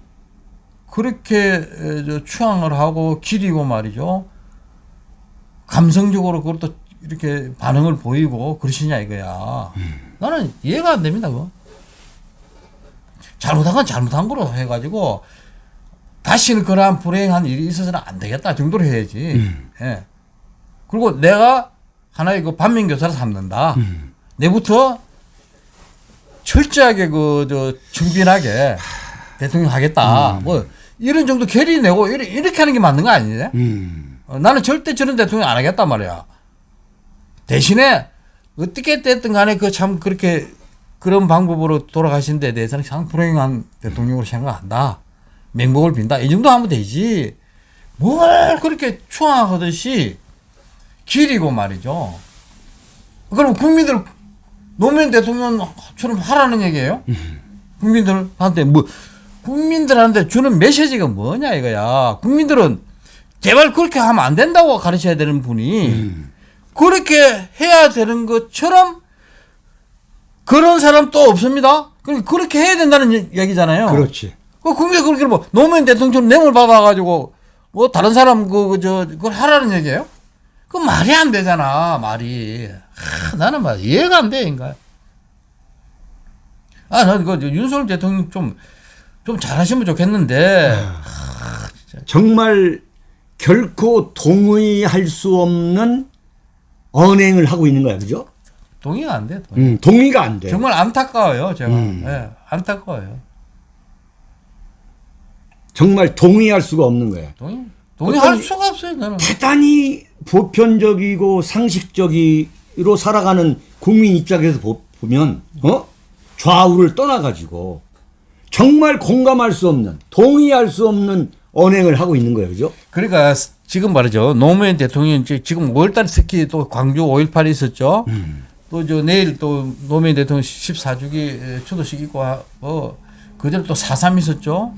그렇게 추앙을 하고 기리고 말이죠. 감성적으로 그것도 이렇게 반응을 보이고 그러시냐 이거야. 나는 이해가 안 됩니다. 그거. 잘못한 건 잘못한 거로 해가지고 다시는 그러한 불행한 일이 있어서는 안 되겠다 정도로 해야지. 예. 그리고 내가 하나의 그 반면교사를 삼는다. 내부터 철저하게 그 저 준비하게 대통령 하겠다. 뭐 이런 정도 결의 내고 이렇게, 이렇게 하는 게 맞는 거 아니냐? 음. 어, 나는 절대 저런 대통령 안 하겠단 말이야. 대신에 어떻게 됐든 간에 그 참 그렇게 그런 방법으로 돌아가신 데 대해서는 상 불행한 대통령으로 생각한다. 맹목을 빈다. 이 정도 하면 되지. 뭘 그렇게 추앙하듯이 기리고 말이죠. 그럼 국민들 노무현 대통령처럼 하라는 얘기예요? 국민들한테 뭐 국민들한테 주는 메시지가 뭐냐 이거야. 국민들은 제발 그렇게 하면 안 된다고 가르쳐야 되는 분이 그렇게 해야 되는 것처럼 그런 사람 또 없습니다. 그럼 그렇게 해야 된다는 얘- 얘기잖아요. 그렇지. 그 국민이 그렇게 뭐 노무현 대통령처럼 뇌물 받아가지고 뭐 다른 사람 그저 그걸 하라는 얘기예요? 그 말이 안 되잖아 말이. 하, 나는 막 이해가 안 돼 인가. 아, 난 그 윤석열 대통령 좀 좀 잘하시면 좋겠는데 정말 결코 동의할 수 없는 언행을 하고 있는 거야, 그죠? 동의가 안 돼. 동의. 음, 동의가 안 돼. 정말 안타까워요, 제가. 음. 예, 안타까워요. 정말 동의할 수가 없는 거야. 동의, 동의할 수가 없어요, 나는. 대단히 보편적이고 상식적으로 살아가는 국민 입장에서 보, 보면 어 좌우를 떠나가지고 정말 공감할 수 없는 동의할 수 없는 언행을 하고 있는 거예요, 그죠? 그러니까 지금 말이죠. 노무현 대통령 지- 지금 5월달에 특히 또 광주 5.18이 있었죠. 또저 내일 또 노무현 대통령 14주기 추도식 있고 하고 그전에 또4.3 있었죠.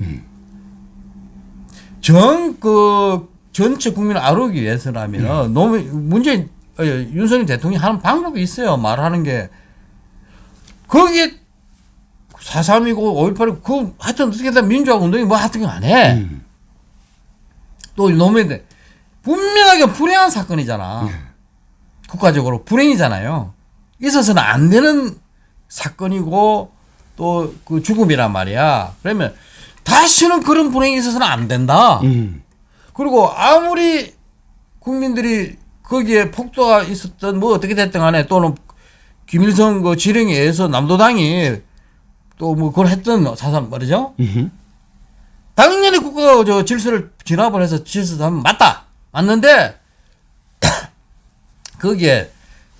전 그 전체 국민을 아우르기 위해서라면 노무현 문재인 어, 윤석열 대통령이 하는 방법이 있어요. 말하는 게 거기에 4.3이고 5.18이고 그 하여튼 어떻게든 민주화 운동이 뭐 하여튼 안 해. 또 노무현 대 분명하게 불행한 사건이잖아. 국가적으로 불행이잖아요. 있어서는 안 되는 사건이고 또 그 죽음이란 말이야. 그러면 다시는 그런 불행이 있어서는 안 된다. 음. 그리고 아무리 국민들이 거기에 폭도가 있었던 뭐 어떻게 됐든 간에 또는 김일성 그 지령에 의해서 남도당이 또 뭐 그걸 했던 사람 말이죠. 음흠. 당연히 국가가 저 질서를 진압을 해서 질서를 하면 맞다. 맞는데 <coughs> 거기에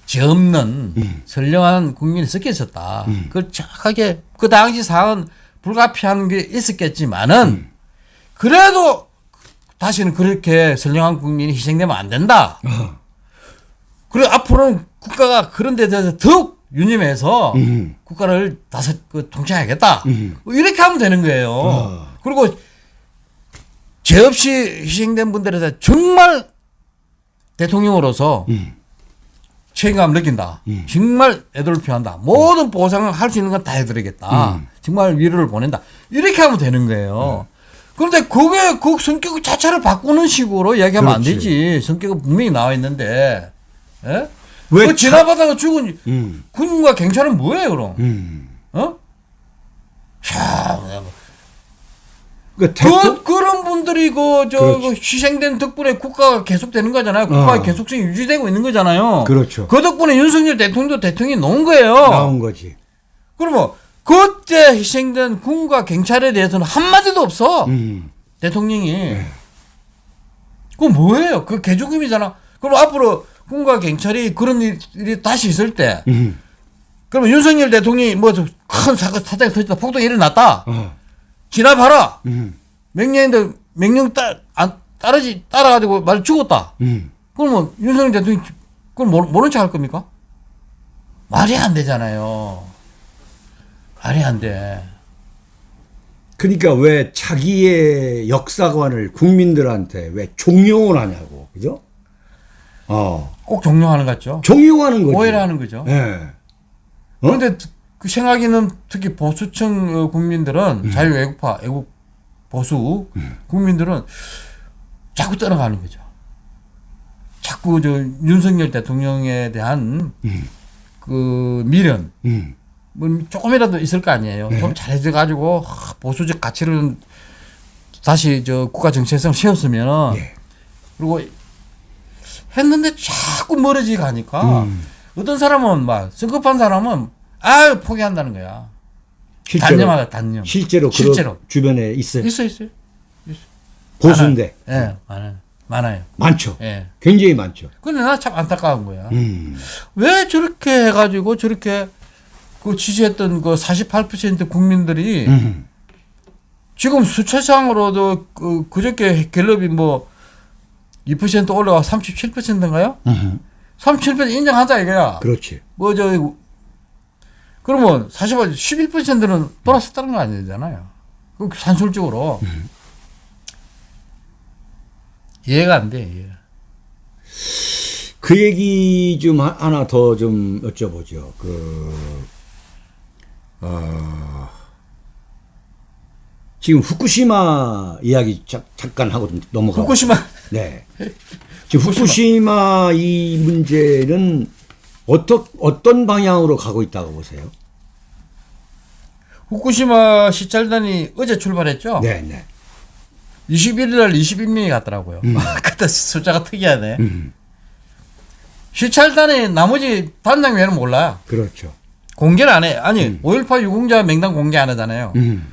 죄 없는 선량한 국민이 섞여 있었다. 그걸 정확하게 그 당시 상황은 불가피한 게 있었겠지만은 그래도 다시는 그렇게 선량한 국민이 희생되면 안 된다. 어. 그리고 앞으로는 국가가 그런 데 대해서 더욱 유념해서 음. 국가를 다섯 그 통치해야겠다. 음. 이렇게 하면 되는 거예요. 어. 그리고 죄 없이 희생된 분들에 대해 정말 대통령으로서 음. 책임감을 느낀다. 정말 애도를 표한다. 모든 보상을 할 수 있는 건 다 해드리겠다. 음. 정말 위로를 보낸다. 이렇게 하면 되는 거예요. 그런데 그게 그 성격 자체를 바꾸는 식으로 이야기하면 안 그렇지. 되지. 성격은 분명히 나와 있는데. 예? 왜그 지나가다가 죽은 음. 군과 경찰은 뭐예요, 그럼? 음. 어? 참, 그 그, 그런 분들이 그, 저, 그렇지. 그 희생된 덕분에 국가가 계속되는 거잖아요. 국가의 어. 계속성이 유지되고 있는 거잖아요. 그렇죠. 그 덕분에 윤석열 대통령도 대통령이 놓은 거예요. 나온 거지. 그러면 그때 희생된 군과 경찰에 대해서는 한마디도 없어. 음. 대통령이. 그건 뭐예요? 그 개조금이잖아. 그럼 앞으로 군과 경찰이 그런 일- 일이 다시 있을 때, 음. 그러면 윤석열 대통령이 뭐 큰 사건, 사장이 터졌다, 폭동이 일어났다. 어. 지나봐라. 음. 명령인데 명령 따, 안, 따르지, 따라가지고 말 죽었다. 음. 그러면 윤석열 대통령이 그걸 모르, 모른 척 할 겁니까? 말이 안 되잖아요. 말이 안 돼. 그러니까 왜 자기의 역사관을 국민들한테 왜 종용을 하냐고. 그죠? 어. 꼭 종용하는 것 같죠? 종용하는 거지. 오해를 하는 거죠. 예. 어? 그런데 그 생각이 있는 특히 보수층 어, 국민들은 음. 자유 애국파, 애국 보수 국민들은 자꾸 떠나가는 거죠. 자꾸 저 윤석열 대통령에 대한 그 미련, 음. 뭐 조금이라도 있을 거 아니에요. 네. 좀 잘해져 가지고 보수적 가치를 다시 저 국가 정체성 세웠으면 예. 그리고 했는데 자꾸 멀어지 가니까 음. 어떤 사람은 막 성급한 사람은 아 포기한다는 거야. 실제로 단념하다 단념. 실제로 실제로. 주변에 있어요. 있어 있어요. 보수인데 예, 많아요. 많아요. 많죠. 예. 굉장히 많죠. 근데 나 참 안타까운 거야. 음. 왜 저렇게 해가지고 저렇게 그 지지했던 그 48% 국민들이 음. 지금 수치상으로도 그 그저께 갤럽이 뭐 2% 올라가 37%인가요? 음. 37% 인정하자 이거야. 그렇지. 뭐 저 그러면 사실 11%는 돌아섰다는 거 아니잖아요. 그 산술적으로 이해가 안 돼. 이해가. 그 얘기 좀 하- 하나 더 좀 여쭤보죠. 그, 어, 지금 후쿠시마 이야기 자, 잠깐 하고 좀 넘어가. 후쿠시마 네. <laughs> 지금 후쿠시마 이 문제는 어떤 어떤 방향으로 가고 있다고 보세요? 후쿠시마 시찰단이 어제 출발했죠. 네, 네. 21일 날 21명이 갔더라고요. <laughs> 그때 숫자가 특이하네. 음, 시찰단의 나머지 단장면은 몰라요. 그렇죠. 공개를 안 해. 아니, 5.18 유공자 명단 공개 안 하잖아요. 음,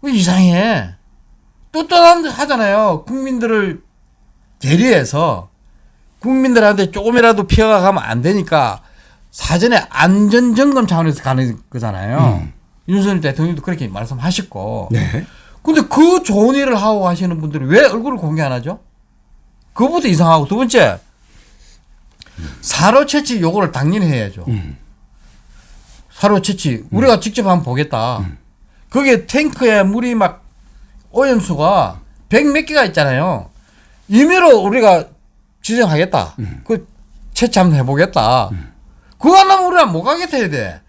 그 이상해. 떳떳한 하잖아요. 국민들을 대리해서 국민들한테 조금이라도 피해가 가면 안 되니까 사전에 안전 점검 차원에서 가는 거잖아요. 윤석열 대통령도 그렇게 말씀하셨고. 네. 근데 그 좋은 일을 하고 하시는 분들이 왜 얼굴을 공개 안 하죠? 그것부터 이상하고 두 번째 사로 채취 요거를 당연히 해야죠. 음. 사로 채취 우리가 직접 한번 보겠다. 거기에 탱크에 물이 막 오염수가 백 몇 개가 있잖아요. 임의로 우리가 지정하겠다. 그 채취 한번 해보겠다. 그거 안 하면 우리가 못 가겠다 해야 돼.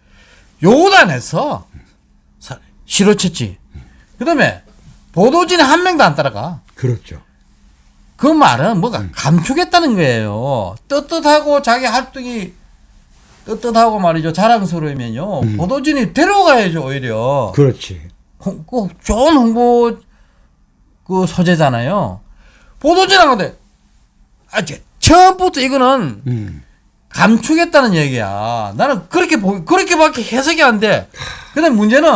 사- 시로 채취. 그 다음에 보도진에 한 명도 안 따라가. 그렇죠. 그 말은 뭐가 감추겠다는 거예요. 떳떳하고 자기 활동이 떳떳하고 말이죠. 자랑스러우면요. 보도진이 데려가야죠, 오히려. 그렇지. 홍, 그 좋은 홍보 그 소재잖아요. 보도진 하는데 아, 제- 처음부터 이거는 음, 감추겠다는 얘기야. 나는 그렇게 보, 그렇게밖에 해석이 안 돼. 근데 문제는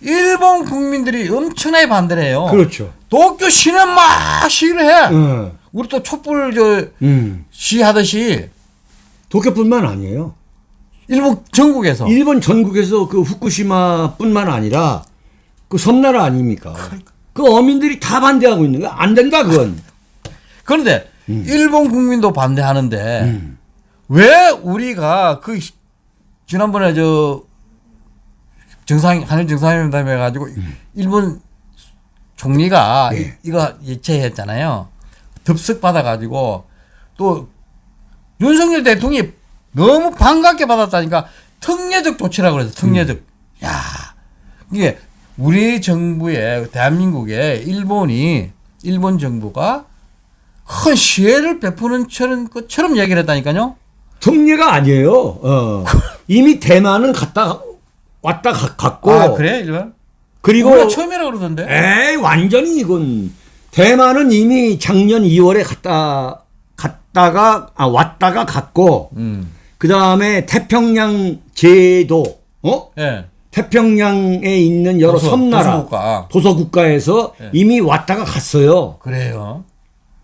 일본 국민들이 엄청나게 반대를 해요. 그렇죠. 도쿄 시는 막 시위를 해. 어. 우리 또 촛불 저 음. 시하듯이 도쿄뿐만 아니에요. 일본 전국에서 일본 전국에서 그 후쿠시마뿐만 아니라 그 섬나라 아닙니까? 그 어민들이 다 반대하고 있는 거야. 안 된다 그건. 그런데 음. 일본 국민도 반대하는데 왜 우리가 그 시- 지난번에 저 정상 한일 정상회담 해가지고 일본 총리가 음. 네. 이- 이거 예체했잖아요. 덥석 받아가지고 또 윤석열 대통령이 너무 반갑게 받았다니까 특례적 조치라고 그래서 특례적. 음. 야 이게 우리 정부의 대한민국에 일본이 일본 정부가 큰 시혜를 베푸는 처럼, 것처럼 얘기를 했다니까요. 특례가 아니에요. 어. 이미 대만은 갔다 왔다 가- 갔고 아 그래 일본? 그리고 처음이라 그러던데. 에이 완전히 이건 대만은 이미 작년 2월에 갔다 갔다가 아 왔다가 갔고 음. 그 다음에 태평양 제도 어 예. 태평양에 있는 여러 도서, 섬나라 도서국가. 도서국가에서 예. 이미 왔다가 갔어요. 그래요.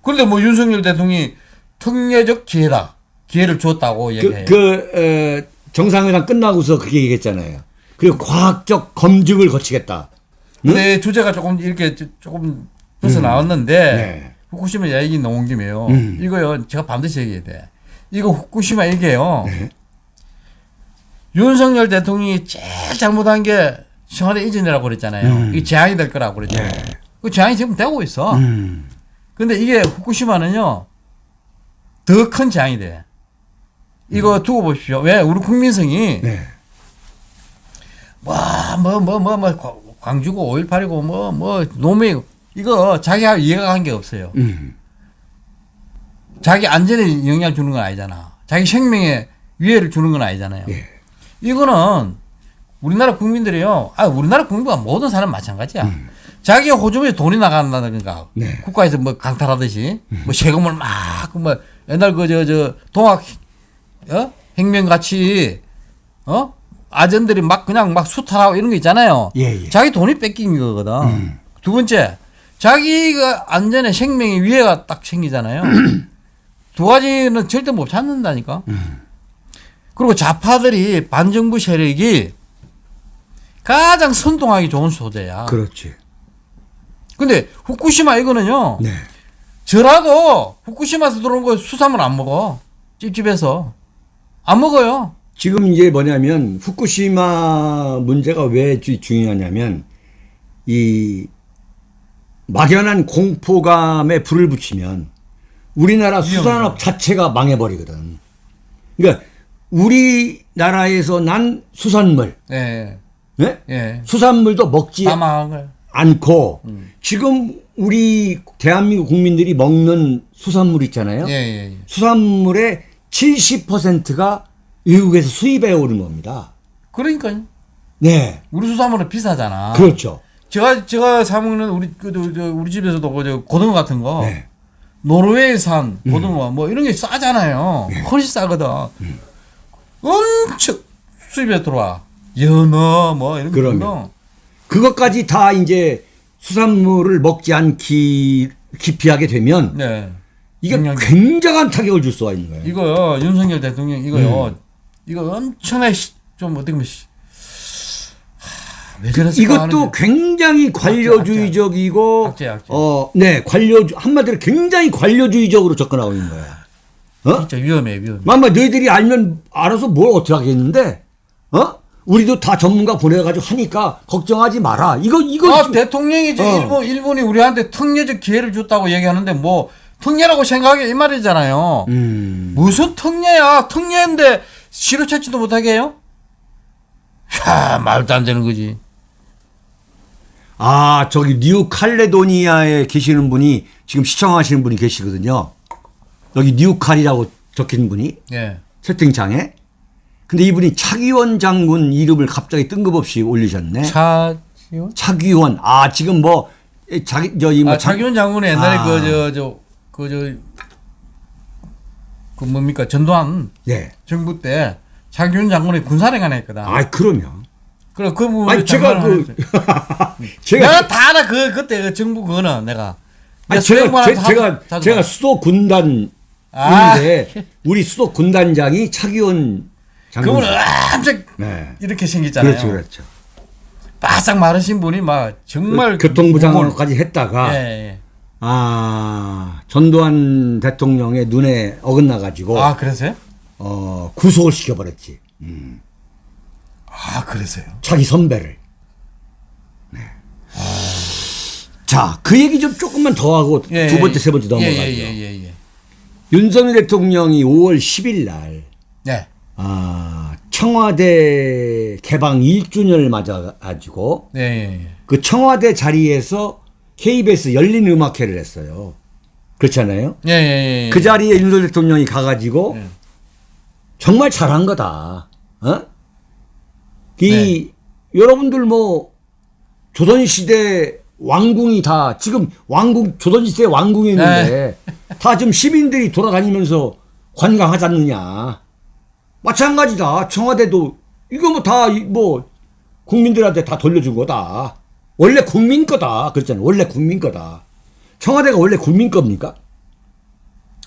그런데 뭐 윤석열 대통령이 특례적 기회다. 기회를 줬다고 얘기해요. 그, 그 에, 정상회담 끝나고서 그렇게 얘기했잖아요. 그리고 과학적 검증을 거치겠다. 근데 주제가 조금 이렇게 조- 조금 벗어 나왔는데 네. 후쿠시마 얘기 나온 김에요. 음. 이거요. 제가 반드시 얘기해야 돼. 이거 후쿠시마 얘기예요. 네. 윤석열 대통령이 제일 잘못한 게 청와대 이전이라고 그랬잖아요. 이게 재앙이 될 거라고 그랬잖아요. 그 재앙이 지금 되고 있어. 음. 근데 이게 후쿠시마는요 더 큰 재앙이 돼. 이거 두고 보십시오. 왜 우리 국민성이 네. 뭐 뭐 뭐 뭐 뭐 광주고 5.18이고 뭐 뭐 노무현 이거 자기하고 이해가 게 없어요. 음. 자기 안전에 영향 주는 건 아니잖아. 자기 생명에 위해를 주는 건 아니잖아요. 예. 이거는 우리나라 국민들이요. 아, 우리나라 국민과 모든 사람 마찬가지야. 자기 호주머니에 돈이 나간다든가 네. 국가에서 뭐 강탈하듯이 뭐 세금을 막뭐 옛날 그 저 저 동학 어? 혁명 같이 어? 아전들이 막 그냥 막 수탈하고 이런 거 있잖아요. 예, 예. 자기 돈이 뺏긴 거거든. 두 번째, 자기가 안전에 생명의 위해가 딱 생기잖아요. <clears throat> 두 가지는 절대 못 찾는다니까. 그리고 좌파들이 반정부 세력이 가장 선동하기 좋은 소재야. 그렇지. 근데 후쿠시마 이거는요. 네. 저라도 후쿠시마에서 들어온 거 수산물 안 먹어. 찝찝해서. 안 먹어요. 지금 이제 뭐냐면 후쿠시마 문제가 왜 주- 중요하냐면 이 막연한 공포감에 불을 붙이면 우리나라 수산업 자체가 망해버리거든. 그러니까 우리나라에서 난 수산물, 예. 예? 예. 수산물도 먹지 다 거야. 않고 지금 우리 대한민국 국민들이 먹는 수산물 있잖아요. 예, 예, 예. 수산물의 70%가 외국에서 수입해 오는 겁니다. 그러니까요. 네. 우리 수산물은 비싸잖아. 그렇죠. 제가 제가 사 먹는 우리 그 저, 저, 우리 집에서도 그저 고등어 같은 거 네. 노르웨이산 고등어 뭐 이런 게 싸잖아요. 훨씬 싸거든. 엄청 수입에 들어와. 연어 뭐 이런. 거. 그것까지 다 이제 수산물을 먹지 않기 기피하게 되면 네. 이게 영양제. 굉장한 타격을 줄 수가 있는 거예요. 이거요 윤석열 대통령 이거요 음. 이거 엄청나게 시- 좀 어떻게 보면 시- 하, 이것도 하는데. 굉장히 관료주의적이고 악재, 악재. 어, 네, 관료 한마디로 굉장히 관료주의적으로 접근하고 있는 거야. 어? 진짜 위험해 위험해. mam마 너희들이 알면 알아서 뭘 어떻게 하겠는데? 어? 우리도 다 전문가 보내가지고 하니까 걱정하지 마라. 이거 이거 아 대통령이 이제 어. 일본 일본이 우리한테 특례적 기회를 줬다고 얘기하는데 뭐 특례라고 생각해 이 말이잖아요. 음. 무슨 특례야? 특례인데 시로 찾지도 못하게 해요? 야 말도 안 되는 거지. 아, 저기 뉴 칼레도니아에 계시는 분이 지금 시청하시는 분이 계시거든요. 여기 뉴칼이라고 적힌 분이 예. 채팅창에. 근데 이분이 차기원 장군 이름을 갑자기 뜬금없이 올리셨네. 차 차기원. 아, 지금 뭐 에, 자기 저이 뭐 아, 차기원 장군이 옛날에 아. 그저 저 그 저 그 뭡니까 전두환 네. 정부 때 장기훈 장군이 군사령관 했거든. 아, 그러면. 그래 그 부분 아니, 제가 그, <laughs> 제가, 내가 다 알아 그 그때 그 정부 그거는 내가 아니, 제가, 제, 제가, 제가 봐. 수도 군단 인데, 아. 우리 수도 군단장이 차기원 장군. 그분은 엄청 네. 이렇게 생겼잖아요. 그렇죠, 그렇죠. 바싹 마르신 분이 막 정말 교통부 무거운- 장관까지 했다가, 예, 예. 아, 전두환 대통령의 눈에 어긋나 가지고, 아 그러세요? 어, 구속을 시켜버렸지. 아 그러세요? 자기 선배를. 네. 자, 그 얘기 좀 조금만 더 하고 예, 두 번째, 예. 세 번째 넘어가죠. 예, 예, 예, 예. 윤석열 대통령이 5월 10일 날, 네. 아, 청와대 개방 1주년을 맞아가지고 예, 예, 예. 그 청와대 자리에서 KBS 열린 음악회를 했어요. 그렇잖아요. 예, 예, 예. 그 자리에 윤석열 대통령이 가가지고 예. 정말 잘한 거다. 어? 이 네. 여러분들 뭐 조선시대 왕궁이 다 지금 왕궁 조선시대 왕궁이 있는데 네. 다 지금 시민들이 돌아다니면서 관광하지 않느냐. 마찬가지다. 청와대도 이거 뭐다뭐 국민들한테 다 돌려준 거다. 원래 국민 거다. 그랬잖아요. 원래 국민 거다. 청와대가 원래 국민 겁니까?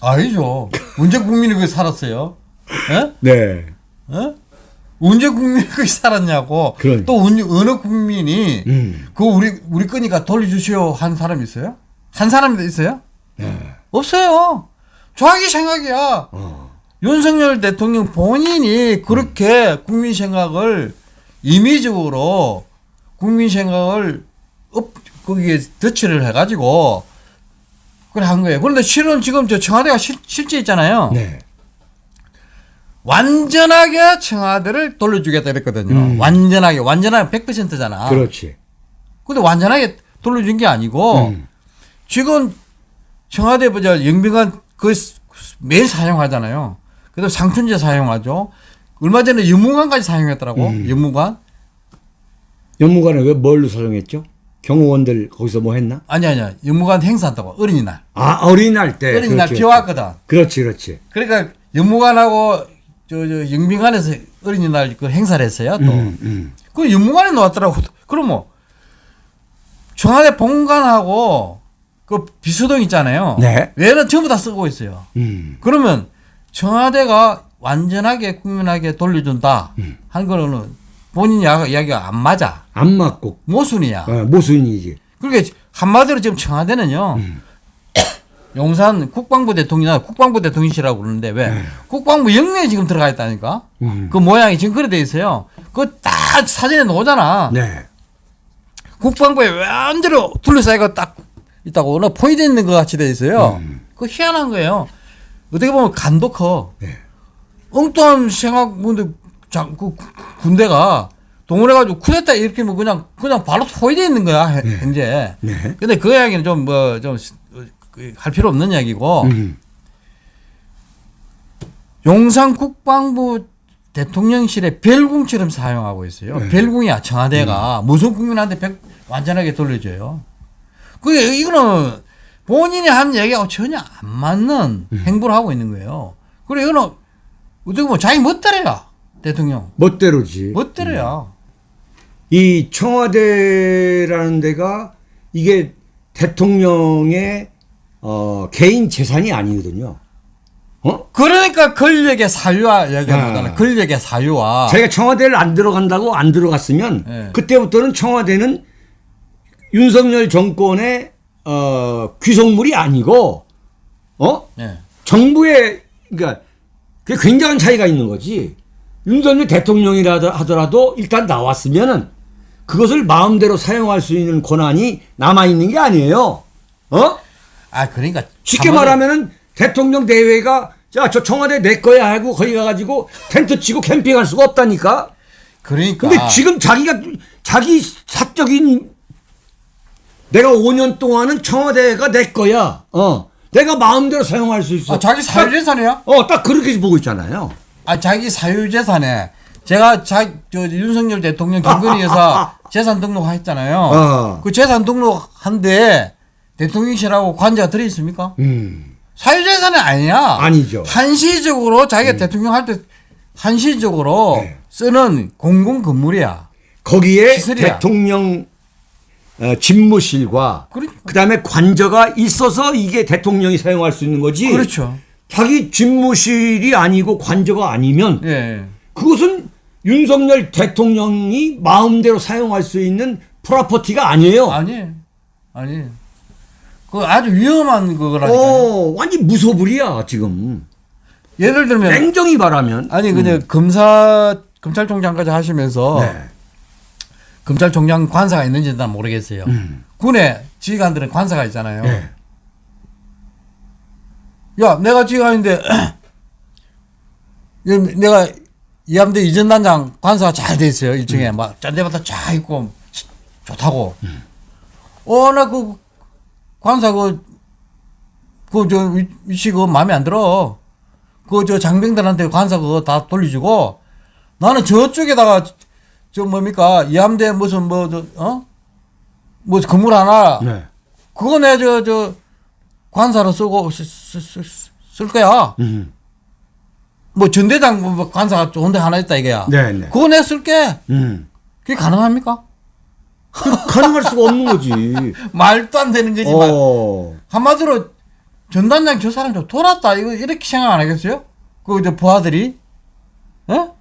아니죠. 언제 국민이 거기 살았어요? 예? 네. 어? 언제 국민이 거기 살았냐고. 그러니까. 또 어느 국민이 음. 그거 우리 우리 거니까 돌려주시오 한 사람 있어요? 한 사람이 있어요? 네. 없어요. 자기 생각이야. 어. 윤석열 대통령 본인이 그렇게 국민 생각을 임의적으로 국민 생각을 업, 거기에 덧칠을 해가지고 그래 한 거예요. 그런데 실은 지금 저 청와대가 실, 실제 있잖아요. 네. 완전하게 청와대를 돌려주겠다 이랬거든요. 음. 완전하게, 완전하게 100%잖아. 그렇지. 근데 완전하게 돌려준 게 아니고 음. 지금 청와대 보자 영빈관 그 매일 사용하잖아요. 그래도 상춘제 사용하죠. 얼마 전에 연무관까지 사용했더라고. 음. 연무관? 연무관에 왜 뭘로 사용했죠? 경호원들 거기서 뭐 했나? 아니 아니야. 연무관 행사한다고 어린이날. 아 어린이날 때. 어린이날 그렇지, 비 왔거든. 그렇지, 그렇지. 그러니까 연무관하고 저, 저 영빈관에서 어린이날 그 행사를 했어요. 또. 음, 음. 그 연무관에 놓았더라고. 그럼 뭐 청와대 본관하고 그 비수동 있잖아요. 네. 외는 전부 다 쓰고 있어요. 음. 그러면 청와대가 완전하게 국민에게 돌려준다 음. 한 거는 본인 이야- 이야기가 안 맞아. 안 맞고 모순이야. 어, 모순이지. 그러니까 한마디로 지금 청와대는요. 음. <coughs> 용산 국방부 대통령이나 국방부 대통령실이라고 그러는데 왜 국방부 영내에 지금 들어가 있다니까 네. 음. 그 모양이 지금 그래 돼 있어요 그거 딱 사진에 나오잖아 네. 국방부에 완전히 둘러싸이고 딱 있다고 어느 포인트 있는 것 같이 돼 있어요 음. 그거 희한한 거예요 어떻게 보면 간도 커 네. 엉뚱한 생각 근데 장, 그 구- 군대가 동원해가지고 쿠데타 이렇게 뭐 그냥 그냥 바로 포위돼 있는 거야 해- 현재 네. 근데 그 이야기는 좀 뭐 좀 할 필요 없는 이야기고 음. 용산 국방부 대통령실의 벨궁처럼 사용하고 있어요. 네. 벨궁이야 청와대가 음. 무슨 국민한테 백- 완전하게 돌려줘요. 그게 이거는 본인이 한 얘기하고 전혀 안 맞는 음. 행보를 하고 있는 거예요. 그래 이거는 어떻게 보면 자기 멋대로야 대통령 멋대로지. 멋대로야. 이 청와대라는 데가 이게 대통령의 어, 개인 재산이 아니거든요. 어? 그러니까 권력의 사유와 얘기하잖아. 아. 권력의 사유와 자기가 청와대를 안 들어간다고 안 들어갔으면 네. 그때부터는 청와대는 윤석열 정권의 어, 귀속물이 아니고 어? 예. 정부의 그러니까 그게 굉장한 차이가 있는 거지. 윤석열 대통령이라 하더라도 일단 나왔으면은 그것을 마음대로 사용할 수 있는 권한이 남아 있는 게 아니에요. 어? 아 그러니까 쉽게 말하면은 대통령 대회가 자 저 청와대 내 거야 하고 거기 가가지고 텐트 치고 캠핑할 수가 없다니까. 그러니까 근데 지금 자기가 자기 사적인 내가 5년 동안은 청와대가 내 거야. 어. 내가 마음대로 사용할 수 있어. 아, 자기 사유재산이야? 어, 딱 그렇게 보고 있잖아요. 아 자기 사유재산에 제가 자, 저 윤석열 대통령 김건희 여사 <laughs> 재산 등록했잖아요. 어. 그 재산 등록한데 대통령실하고 관제가 들어 있습니까? 음. 사유재산이 아니야. 아니죠. 한시적으로 자기가 대통령 할 때 한시적으로 네. 쓰는 공공 건물이야. 거기에 시설이야. 대통령 어, 집무실과 그래- 그다음에 관저가 있어서 이게 대통령이 사용할 수 있는 거지. 그렇죠. 자기 집무실이 아니고 관저가 아니면 예. 그것은 윤석열 대통령이 마음대로 사용할 수 있는 프로퍼티가 아니에요. 아니, 아니. 그 아주 위험한 그거라니까. 어, 완전 무소불이야 지금. 예를 들면 냉정히 말하면. 아니 그냥 검사 검찰총장까지 하시면서 네. 검찰총장 관사가 있는지는 난 모르겠어요. 음. 군에 지휘관들은 관사가 있잖아요. 네. 야, 내가 지휘관인데 <clears throat> 이- 내가 이함대 이전 단장 관사가 잘 돼 있어요. 1층에 음. 막 짠데부터 쫙 있고 치- 좋다고. 어, 나 그 관사 그 그저 위치 그 마음에 안 들어. 그 저 장병들한테 관사 그거 다 돌려주고 나는 저쪽에다가 저 뭡니까 이함대 무슨 뭐저 어? 뭐 건물 하나 네. 그거 내 저 저 관사로 쓰고 쓰, 쓰, 쓰, 쓸 거야. 음. 뭐 전대장 뭐 관사가 좋은데 하나 있다 이거야. 네, 네. 그거 내 쓸게. 음. 그게 가능합니까? 가능할 수가 없는 거지. <laughs> 말도 안 되는 거지만 어. 한마디로 전단장 저 사람 좀 돌았다 이거 이렇게 생각 안 하겠어요? 그저 부하들이 어?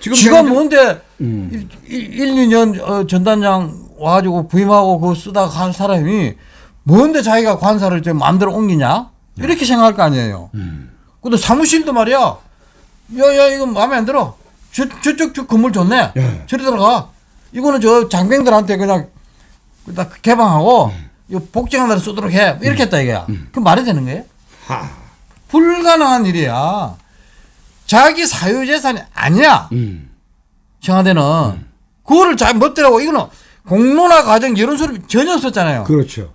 지금 지가 내가 뭔데 음. 1, 1, 2년 어, 전단장 와가지고 부임하고 그거 쓰다가 간 사람이 뭔데 자기가 관사를 저 마음대로 옮기냐? 이렇게 생각할 거 아니에요. 음. 근데 사무실도 말이야. 야, 야, 이거 마음에 안 들어. 저, 저쪽 저 건물 좋네. 예. 저리 들어가. 이거는 저 장병들한테 그냥 딱 개방하고 이 복장한 대로 쓰도록 해. 이렇게 했다 이거야. 그 말이 되는 거예요? 하. 불가능한 일이야. 자기 사유재산이 아니야. 음. 청와대는. 그거를 잘 멋대라고 이거는 공론화 과정 여론 소름 전혀 없었잖아요. 그렇죠.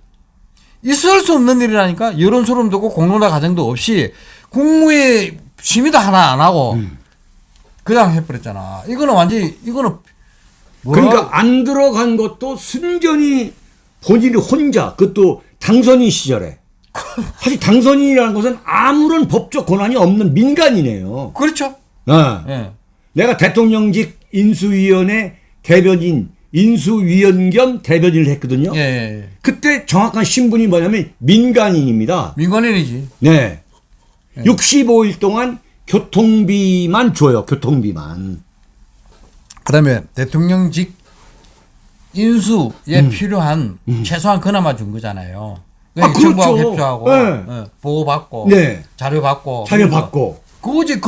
있을 수 없는 일이라니까 여론 소름도 없고 공론화 과정도 없이 국무회 심의도 하나 안 하고 그냥 해버렸잖아. 이거는 완전히 이거는 뭐라 그러니까 안 들어간 것도 순전히 본인이 혼자 그것도 당선인 시절에 사실 당선인이라는 것은 아무런 법적 권한이 없는 민간이네요. 그렇죠. 어. 예. 내가 대통령직 인수위원회 대변인 인수위원 겸 대변인을 했거든요. 예, 예, 예. 그때 정확한 신분이 뭐냐면 민간인입니다. 민간인이지. 네. 예. 65일 동안 교통비만 줘요. 교통비만. 그다음에 대통령직 인수에 필요한 최소한 그나마 준 거잖아요. 음. 아, 정부하고 그렇죠. 협조하고 네. 예, 보고 받고 네. 자료 받고 자료 받고. 그거지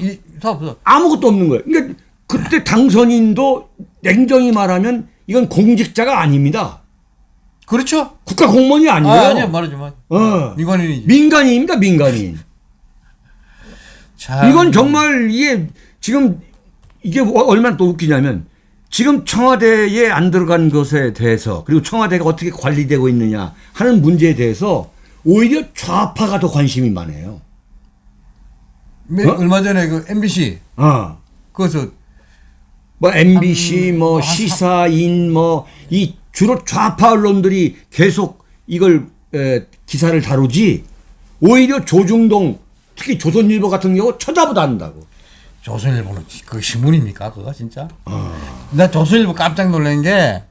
이- 다 없어. 아무것도 없는 거예요. 그러니까 그때 당선인도 냉정히 말하면 이건 공직자가 아닙니다. 그렇죠. 국가 공무원이 아, 아니에요. 아니야 말하지 마. 어. 민간인이지. 민간인입니다, 민간인. <laughs> 참. 이건 정말 이게 지금 이게 뭐 얼마나 또 웃기냐면 지금 청와대에 안 들어간 것에 대해서 그리고 청와대가 어떻게 관리되고 있느냐 하는 문제에 대해서 오히려 좌파가 더 관심이 많아요. 매- 어? 얼마 전에 그 MBC 어. 그래서 뭐 MBC 한- 뭐 한- 시사인 뭐 이 주로 좌파 언론들이 계속 이걸 에, 기사를 다루지 오히려 조중동 특히 조선일보 같은 경우 쳐다보도 않는다고. 조선일보는 그 신문입니까 그거 진짜? 아. 나 조선일보 깜짝 놀란 게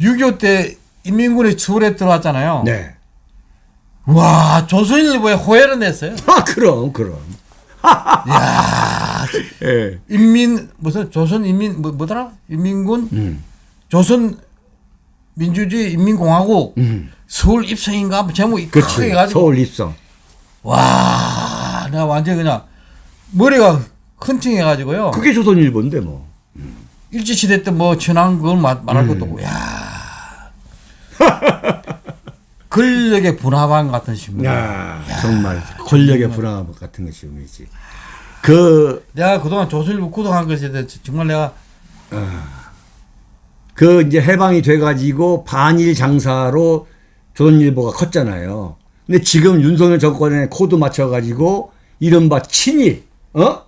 6.25 때 인민군이 서울에 들어왔잖아요. 네. 와 조선일보에 호해를 냈어요. 아 그럼 그럼. <laughs> 야 예. 인민 무슨 조선 인민 뭐, 뭐더라? 인민군 음. 조선 민주주의 인민공화국 음. 서울 입성인가 뭐 제목이 그렇지. 크게 가지고 서울 입성. 와 내가 완전 히 그냥 머리가 헌팅해가지고요. 그게 조선일보인데 뭐. 일제시대 때뭐 그걸 말, 말할 음. 것도 없고 야 <laughs> 권력의 분화방 같은 신문. 야, 정말 권력의 불안 같은 것이 보이지. 그, 내가 그동안 조선일보 구독한 것에 대해 정말 내가 그 이제 해방이 돼가지고 반일 장사로 조선일보가 컸잖아요. 근데 지금 윤석열 정권에 코드 맞춰가지고 이른바 친일, 어?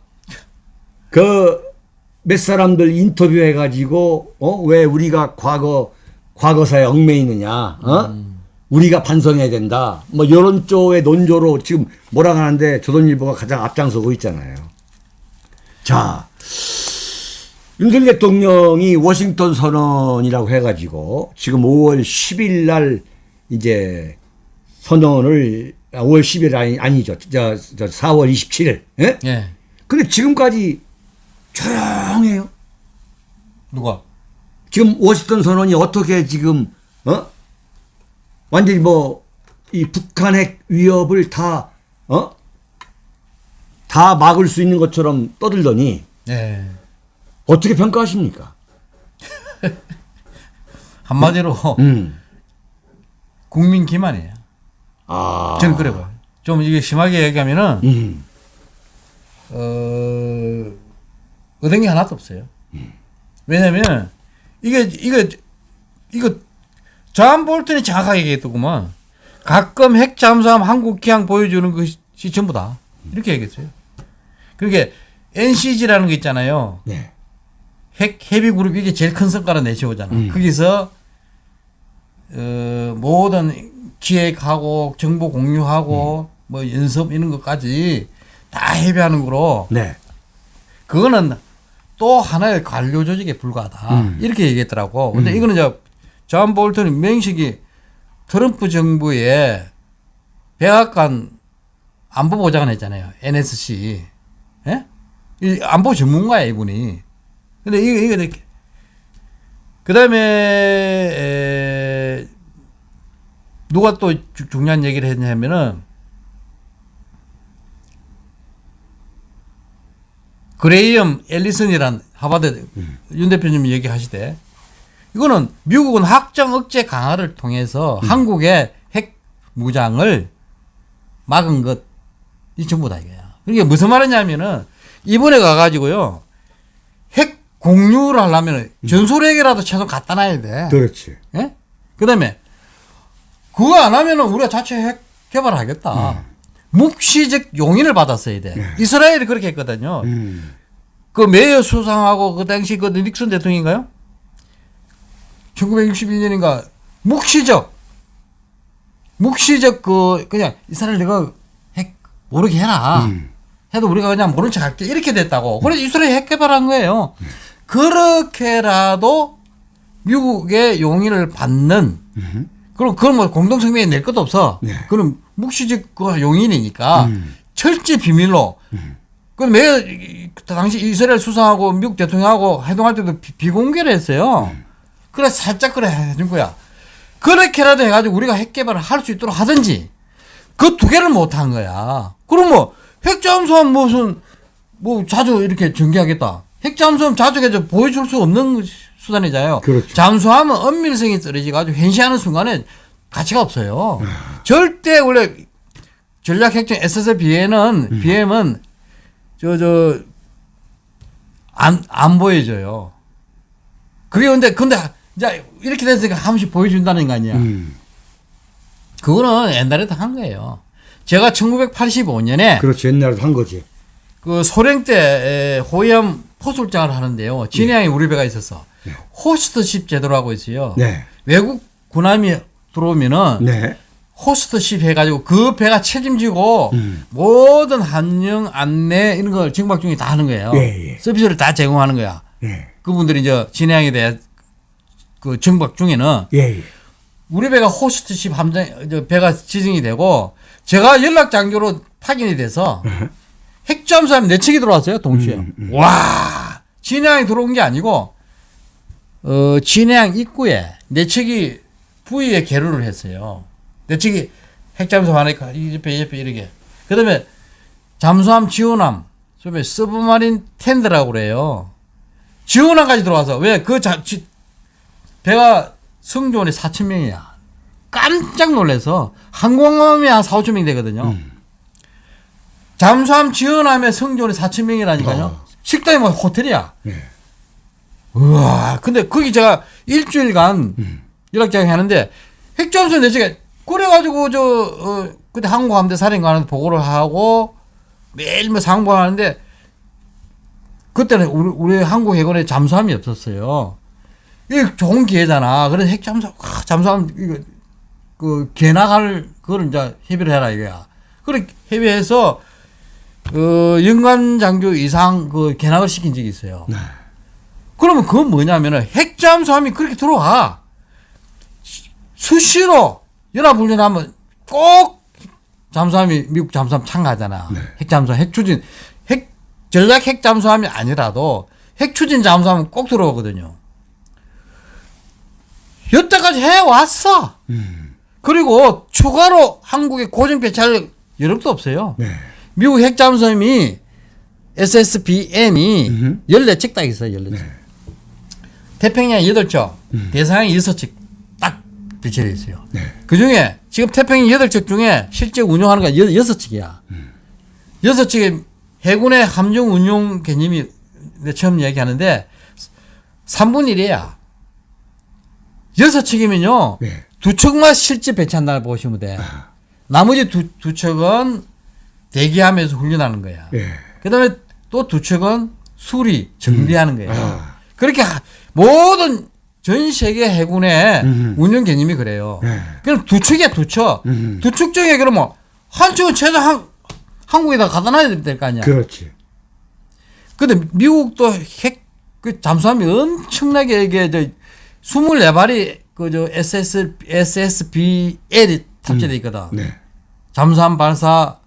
그 몇 사람들 인터뷰해 가지고, 어? 왜 우리가 과거, 과거사에 얽매이느냐, 어? 우리가 반성해야 된다. 뭐 이런 쪽의 논조로 지금 뭐라 하는데 조선일보가 가장 앞장서고 있잖아요. 자, 윤석열 대통령이 워싱턴 선언이라고 해가지고 지금 5월 10일 날 이제 선언을 아, 5월 10일 아니, 아니죠. 저, 저 4월 27일. 예? 예. 근데 지금까지 조용해요. 누가? 지금 워싱턴 선언이 어떻게 지금 어 완전히 뭐 이 북한 핵 위협을 다 어? 다 막을 수 있는 것처럼 떠들더니 예. 어떻게 평가하십니까? <laughs> 한마디로 음. 국민 기만이에요. 아. 저는 그래 봐요. 좀 이게 심하게 얘기하면은 음. 어 얻은 게 하나도 없어요. 왜냐면 이게 이거 이거 존 볼턴이 정확하게 얘기했더구만. 가끔 핵 잠수함 한국 기항 보여주는 것이 전부다. 이렇게 얘기했어요. 그게 NCG라는 거 있잖아요. 네. 핵 협의 그룹 이게 제일 큰 성과를 내세우잖아. 음. 거기서 어, 모든 기획하고 정보 공유하고 뭐 연습 이런 것까지 다 협의하는 거로 네. 그거는 또 하나의 관료 조직에 불과하다. 음. 이렇게 얘기했더라고. 근데 이거는 이제 존 볼턴이 명식이 트럼프 정부의 백악관 안보 보좌관 했잖아요. NSC. 예? 이 안보 전문가야, 이분이. 근데 이거, 이거, 이렇게. 그 다음에, 에, 누가 또 주- 중요한 얘기를 했냐면은, 그레이엄 앨리슨이란 하버드 윤 대표님이 얘기하시되 이거는 미국은 확정 억제 강화를 통해서 한국의 핵 무장을 막은 것이 전부다 이거야. 그게 무슨 말이냐면은 이번에 가가지고요 핵 공유를 하려면 전술핵이라도 최소 갖다 놔야 돼. 그렇지. 예? 그다음에 그거 안 하면은 우리가 자체 핵 개발하겠다. 묵시적 용인을 받았어야 돼. 이스라엘이 그렇게 했거든요. 음. 그 메이어 수상하고 그 당시 그 닉슨 대통령인가요? 1961년인가 묵시적 묵시적 그 그냥 이스라엘 내가 핵 모르게 해라. 음. 해도 우리가 그냥 모른 척 할게 이렇게 됐다고. 그래서 이스라엘 핵 개발한 거예요. 그렇게라도 미국의 용인을 받는 그럼 그건 뭐 공동 성명에 낼 것도 없어. 네. 그럼 묵시적 그 용인이니까 음. 철저히 비밀로. 그럼 매 당시 이스라엘 수상하고 미국 대통령하고 회동할 때도 비, 공개를 했어요. 그래 살짝 그래 해준 거야. 그렇게라도 해가지고 우리가 핵 개발을 할 수 있도록 하든지 그 두 개를 못 한 거야. 그럼 뭐 핵잠수함 무슨 뭐 자주 이렇게 전개하겠다. 핵잠수함 자주 해서 보여줄 수 없는 수단이잖아요. 그렇죠. 잠수함은 은밀성이 떨어지가지고 현시하는 순간에 가치가 없어요. 절대 원래 전략 핵정 SSBM은 BM은 저 저 안안 보여줘요. 그게 근데 근데 이제 이렇게 됐으니까 한 번씩 보여준다는 거 아니야. 음. 그거는 옛날에도 한 거예요. 제가 1985년에 그렇지. 옛날에도 한 거지. 그 소련 때 호위함 포술장을 하는데요. 진해항에 우리 배가 있었어. 호스트십 제도라고 있어요. 네. 외국 군함이 들어오면은 네. 호스트십 해가지고 그 배가 책임지고 음. 모든 hand영 안내 이런 걸 정박 중에 다 하는 거예요. 예, 예. 서비스를 다 제공하는 거야. 예. 그분들이 이제 진해항에 대해 그 정박 중에는 예. 예. 우리 배가 호스트십 함정 저 배가 지정이 되고 제가 연락 장교로 파견이 돼서 <laughs> 핵잠수함 내측이 들어왔어요 동시에 음, 와 진해항이 들어온 게 아니고 어 진해항 입구에 내측이 부위에 계류를 했어요 내측이 핵잠수함 하니까 이 옆에 이 옆에 이렇게 그다음에 잠수함 지원함 소위 서브마린 텐드라고 그래요 지원함까지 들어와서 왜 그 배가 승조원이 4천 명이야. 깜짝 놀라서 항공함이 한 4, 5천 명 되거든요. 잠수함 지원함에 승조원이 4천 명이라니까요. 어. 식당이 뭐 호텔이야. 네. 우와. 근데 거기 제가 일주일간 연락장에 하는데 핵잠수 내시가 그래가지고 저 어, 그때 항공함대 사령관한테 보고를 하고 매일 뭐 상봉하는데 그때는 우리, 우리 한국 해군에 잠수함이 없었어요. 이게 좋은 기회잖아. 그래서 핵 잠수, 아, 잠수함 이거 그 개나갈 그걸 이제 협의를 해라 이거야. 그래 협의해서 그 연간 장교 이상 그 개나갈 시킨 적이 있어요. 네. 그러면 그건 뭐냐면은 핵잠수함이 그렇게 들어와 수시로 연합훈련하면 꼭 잠수함이 미국 잠수함 참가하잖아. 핵잠수함 핵추진 핵 전략 핵잠수함이 아니라도 핵추진 잠수함은 꼭 들어오거든요. 여태까지 해왔어. 그리고 추가로 한국에 고정 배치할 여력도 없어요. 네. 미국 핵잠수함이 SSBN이 음흠. 14척 딱 있어요. 14척. 태평양 8척, 대서양 6척 딱 배치되어 있어요. 네. 그 중에 지금 태평양 8척 중에 실제 운영하는 건 6척이야. 6척의 해군의 함정 운용 개념이 처음 얘기하는데 3분 1이야. 6척이면요. 네. 두 척만 실제 배치한다고 보시면 돼. 나머지 두, 두 척은 대기하면서 훈련하는 거야. 예. 그 다음에 또 두 척은 수리, 정비하는 거예요. 아. 그렇게 하- 모든 전 세계 해군의 음. 운영 개념이 그래요. 네. 그럼 두 척이야, 두 척. 음. 두척 중에 그러면 한 척은 최소 한, 한국에다 갖다 놔야 될 거 아니야. 그렇지. 근데 미국도 핵, 그 잠수함이 엄청나게 이게 저 24발이 그저 SS, SSBL이 탑재돼 있거든. 네. 잠수함 발사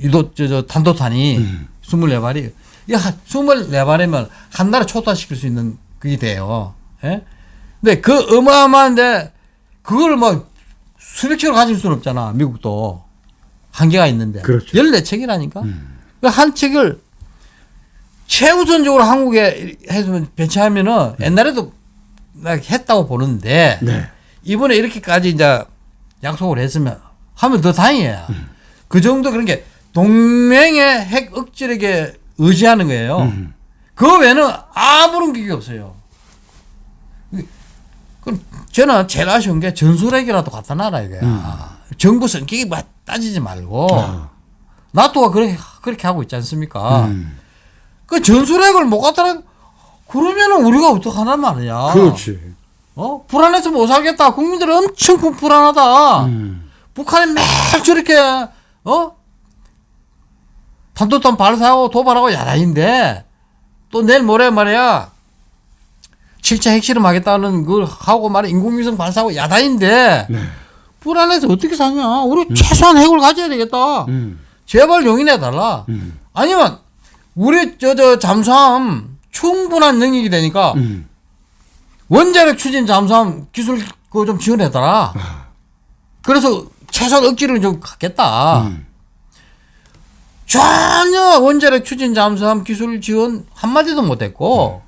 유도 저, 저 탄도탄이 음. 24발이 이게 한 24발이면 한 나라 초토화시킬 수 있는 그게 돼요. 예? 근데 그 어마어마한데 그걸 뭐 수백 척을 가질 수는 없잖아. 미국도 한계가 있는데. 그렇죠. 14척이라니까. 그한 척을 최우선적으로 한국에 해서 배치하면은 옛날에도 나 했다고 보는데 네. 이번에 이렇게까지 이제 약속을 했으면 하면 더 다행이에요. 그 정도 그런 게 동맹의 핵 억지력에 의지하는 거예요. 음. 그 외에는 아무런 기계 없어요. 저는 제일 아쉬운 게 전술핵이라도 갖다 놔라 이거야. 정부 성격이 막 따지지 말고 아. 나토가 그렇게 그렇게 하고 있지 않습니까? 음. 그 전술핵을 못 갖다 놔 그러면은 우리가 어떡하란 말이야. 그렇지. 어? 불안해서 못 살겠다. 국민들이 엄청 불- 불안하다. 음. 북한이 매일 저렇게, 어? 탄도탄 발사하고 도발하고 야단인데, 또 내일 모레 말이야, 7차 핵실험 하겠다는 걸 하고 말이야, 인공위성 발사하고 야단인데, 네. 불안해서 어떻게 사냐? 우리 최소한 핵을 가져야 되겠다. 음. 제발 용인해 달라. 음. 아니면, 우리 저, 저, 잠수함 충분한 능력이 되니까, 음. 원자력 추진 잠수함 기술 그거 좀 지원해 달라. 그래서 최소한 억지를 좀 갖겠다. 음. 전혀 원자력 추진 잠수함 기술 지원 한마디도 못했고,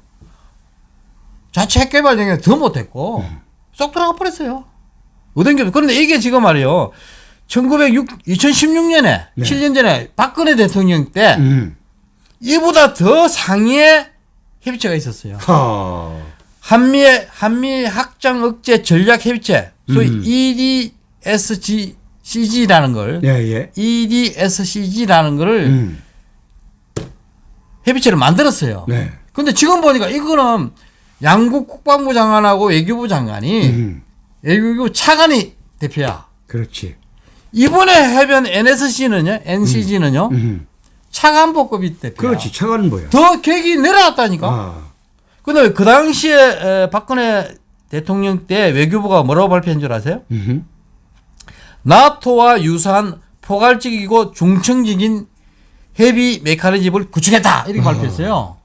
자체 핵 개발 영역 더 못했고, 쏙 들어가 버렸어요. 어den겨 그런데 이게 지금 말이에요. 1906, 2016년에, 네. 7년 전에 박근혜 대통령 때, 음. 이보다 더 상위의 협의체가 있었어요. 하. 한미의 한미 확장 억제 전략 협의체 소위 음. EDSG CG라는 걸 예, 예. EDSCG라는 거를 음. 협의체를 만들었어요. 네. 근데 지금 보니까 이거는 양국 국방부 장관하고 외교부 장관이 음. 외교부 차관이 대표야. 그렇지. 이번에 해변 NSC는요, NCG는요, 음. 차관보급이 대표야. 그렇지. 차가는 뭐야? 더 객이 내려왔다니까. 아. 근데 그 당시에 에, 박근혜 대통령 때 외교부가 뭐라고 발표한 줄 아세요? 음. 나토와 유사한 포괄적이고 중층적인 협의 메커니즘을 구축했다 이렇게 발표했어요.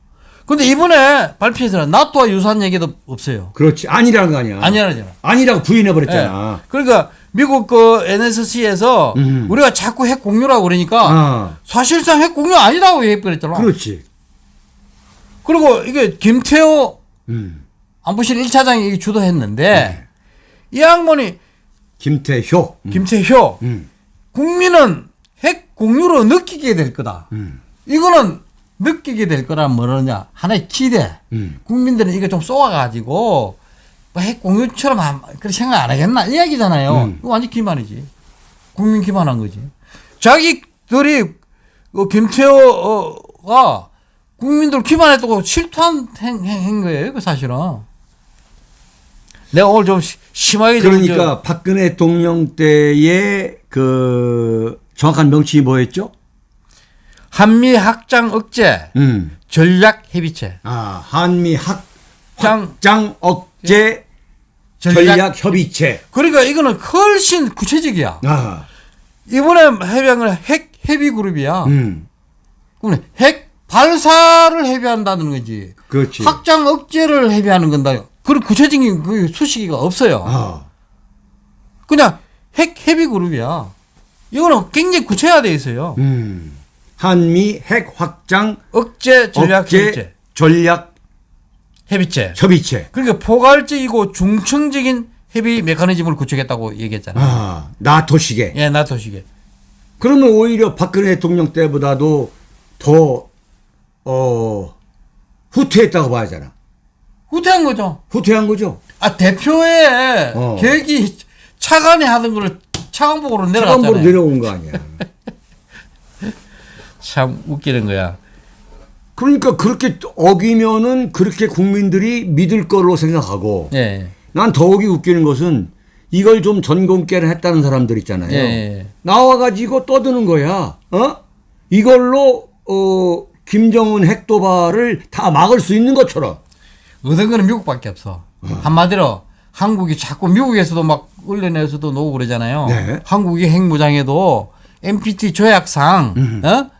근데 이번에 발표에서는 나토와 유사한 얘기도 없어요. 그렇지. 아니라는 거 아니야. 아니라잖아. 아니라고 부인해 버렸잖아. 예. 그러니까 미국 그 NSC에서 음. 우리가 자꾸 핵 공유라고 그러니까 아. 사실상 핵 공유 아니라고 얘기했더라. 그렇지. 그리고 이게 김태호 음. 안보실 1차장이 주도했는데 네. 이 양반이 김태효. 음. 김태효 음. 국민은 핵 공유로 느끼게 될 거다. 음. 이거는 느끼게 될 거란 뭐냐 하나의 기대. 음. 국민들은 이거 좀 쏘아가지고 뭐핵 공유처럼 한- 그렇게 생각 안 하겠나 이 얘기잖아요. 음. 이거 완전 기만이지. 국민 기만한 거지. 자기들이 그 김태호가 국민들 기만했다고 실토한 행, 행, 행 거예요. 그 사실은. 내가 오늘 좀 시- 심하게 좀 그러니까 박근혜 대통령 때의 그 정확한 명칭이 뭐였죠? 저 한미 확장 억제 음. 전략 협의체 아, 한미 확, 장- 확장 억제 전략, 전략 협의체. 그러니까 이거는 훨씬 구체적이야. 아, 이번에 해병은 핵 협의 그룹이야. 음. 핵 발사를 협의한다는 거지. 그렇지. 확장 억제를 협의하는 건다. 그런 구체적인 그 수식이가 없어요. 아, 그냥 핵 협의 그룹이야. 이거는 굉장히 구체화되어 있어요. 음. 한미 핵 확장 억제 전략 억제 협의체. 전략 협의체. 협의체. 그러니까 포괄적이고 중층적인 협의 메커니즘을 구축했다고 얘기했잖아요. 아, 나토식에. 예, 나토식에. 그러면 오히려 박근혜 대통령 때보다도 더, 어, 후퇴했다고 봐야 하잖아. 후퇴한 거죠. 후퇴한 거죠. 아, 대표의 어. 계획이 차관이 하던 거를 차관복으로 내려갔잖아요. 내려온 거 아니야. 참 웃기는 거야. 그러니까 그렇게 어기면은 그렇게 국민들이 믿을 거로 생각하고 예. 난 더욱이 웃기는 것은 이걸 좀 전공깨를 했다는 사람들 있잖아요. 예, 예. 나와가지고 떠드는 거야. 어? 이걸로 어 김정은 핵도발을 다 막을 수 있는 것처럼. 얻은 거는 미국밖에 없어. 한마디로 한국이 자꾸 미국에서도 막 언론에서도 나오고 그러잖아요. 네. 한국이 핵무장에도 NPT 조약상 어?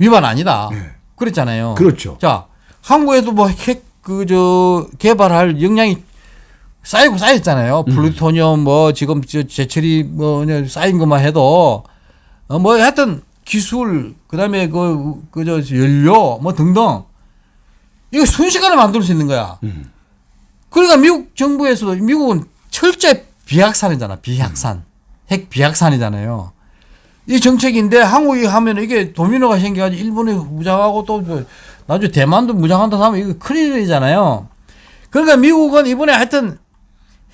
위반 아니다. 그랬잖아요. 네. 그렇죠. 자, 한국에도 뭐 핵 그 저 개발할 역량이 쌓이고 쌓였잖아요. 음. 플루토늄 뭐 지금 저 제철이 뭐 쌓인 것만 해도 어 뭐 하여튼 기술 그 다음에 그 그 저 연료 뭐 등등 이거 순식간에 만들 수 있는 거야. 음. 그러니까 미국 정부에서도 미국은 철저히 비약산이잖아. 비약산. 핵 비약산이잖아요. 이 정책인데 한국이 하면 이게 도미노가 생겨가지고 일본이 무장하고 또저 나중에 대만도 무장한다 하면 이거 큰일이잖아요. 그러니까 미국은 이번에 하여튼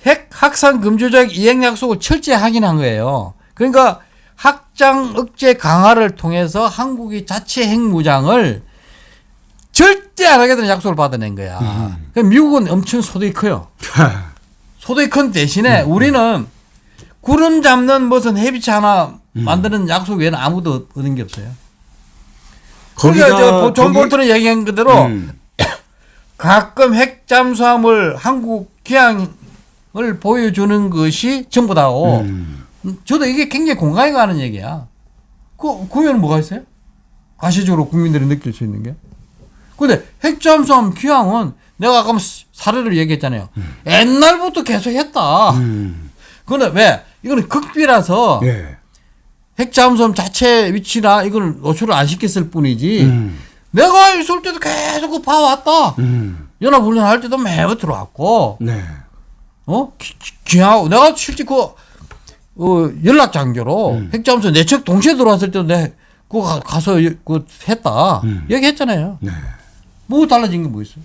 핵 확산 금지 조약 이행 약속을 철저히 확인한 거예요. 그러니까 확장 억제 강화를 통해서 한국이 자체 핵 무장을 절대 안 하겠다는 약속을 받아낸 거야. 그러니까 미국은 엄청 소득이 커요. <laughs> 소득이 큰 대신에 우리는 구름 잡는 무슨 해비치 하나 만드는 약속 외에는 아무도 얻은 게 없어요. 거기다 그러니까 저존 거기- 볼트는 얘기한 그대로 음. <coughs> 가끔 핵 잠수함을 한국 기항을 보여주는 것이 전부다고. 음. 저도 이게 굉장히 공감이 가는 얘기야. 그, 그 외에는 뭐가 있어요? 가시적으로 국민들이 느낄 수 있는 게. 근데 핵잠수함 기항은 내가 아까 사례를 얘기했잖아요. 옛날부터 계속 했다. 음. 근데 왜? 이거는 극비라서 예. 핵잠수함 자체 위치나 이거는 노출을 안 시켰을 뿐이지. 음. 내가 있을 때도 계속 그 봐왔다. 음. 연합훈련 할 때도 매번 들어왔고, 네. 어? 기, 기하고, 내가 실제 그, 어, 연락 장교로 핵잠수 내측 동시에 들어왔을 때도 내, 그거 가- 가서 여- 그 했다. 얘기했잖아요. 네. 뭐 달라진 게 뭐 있어요?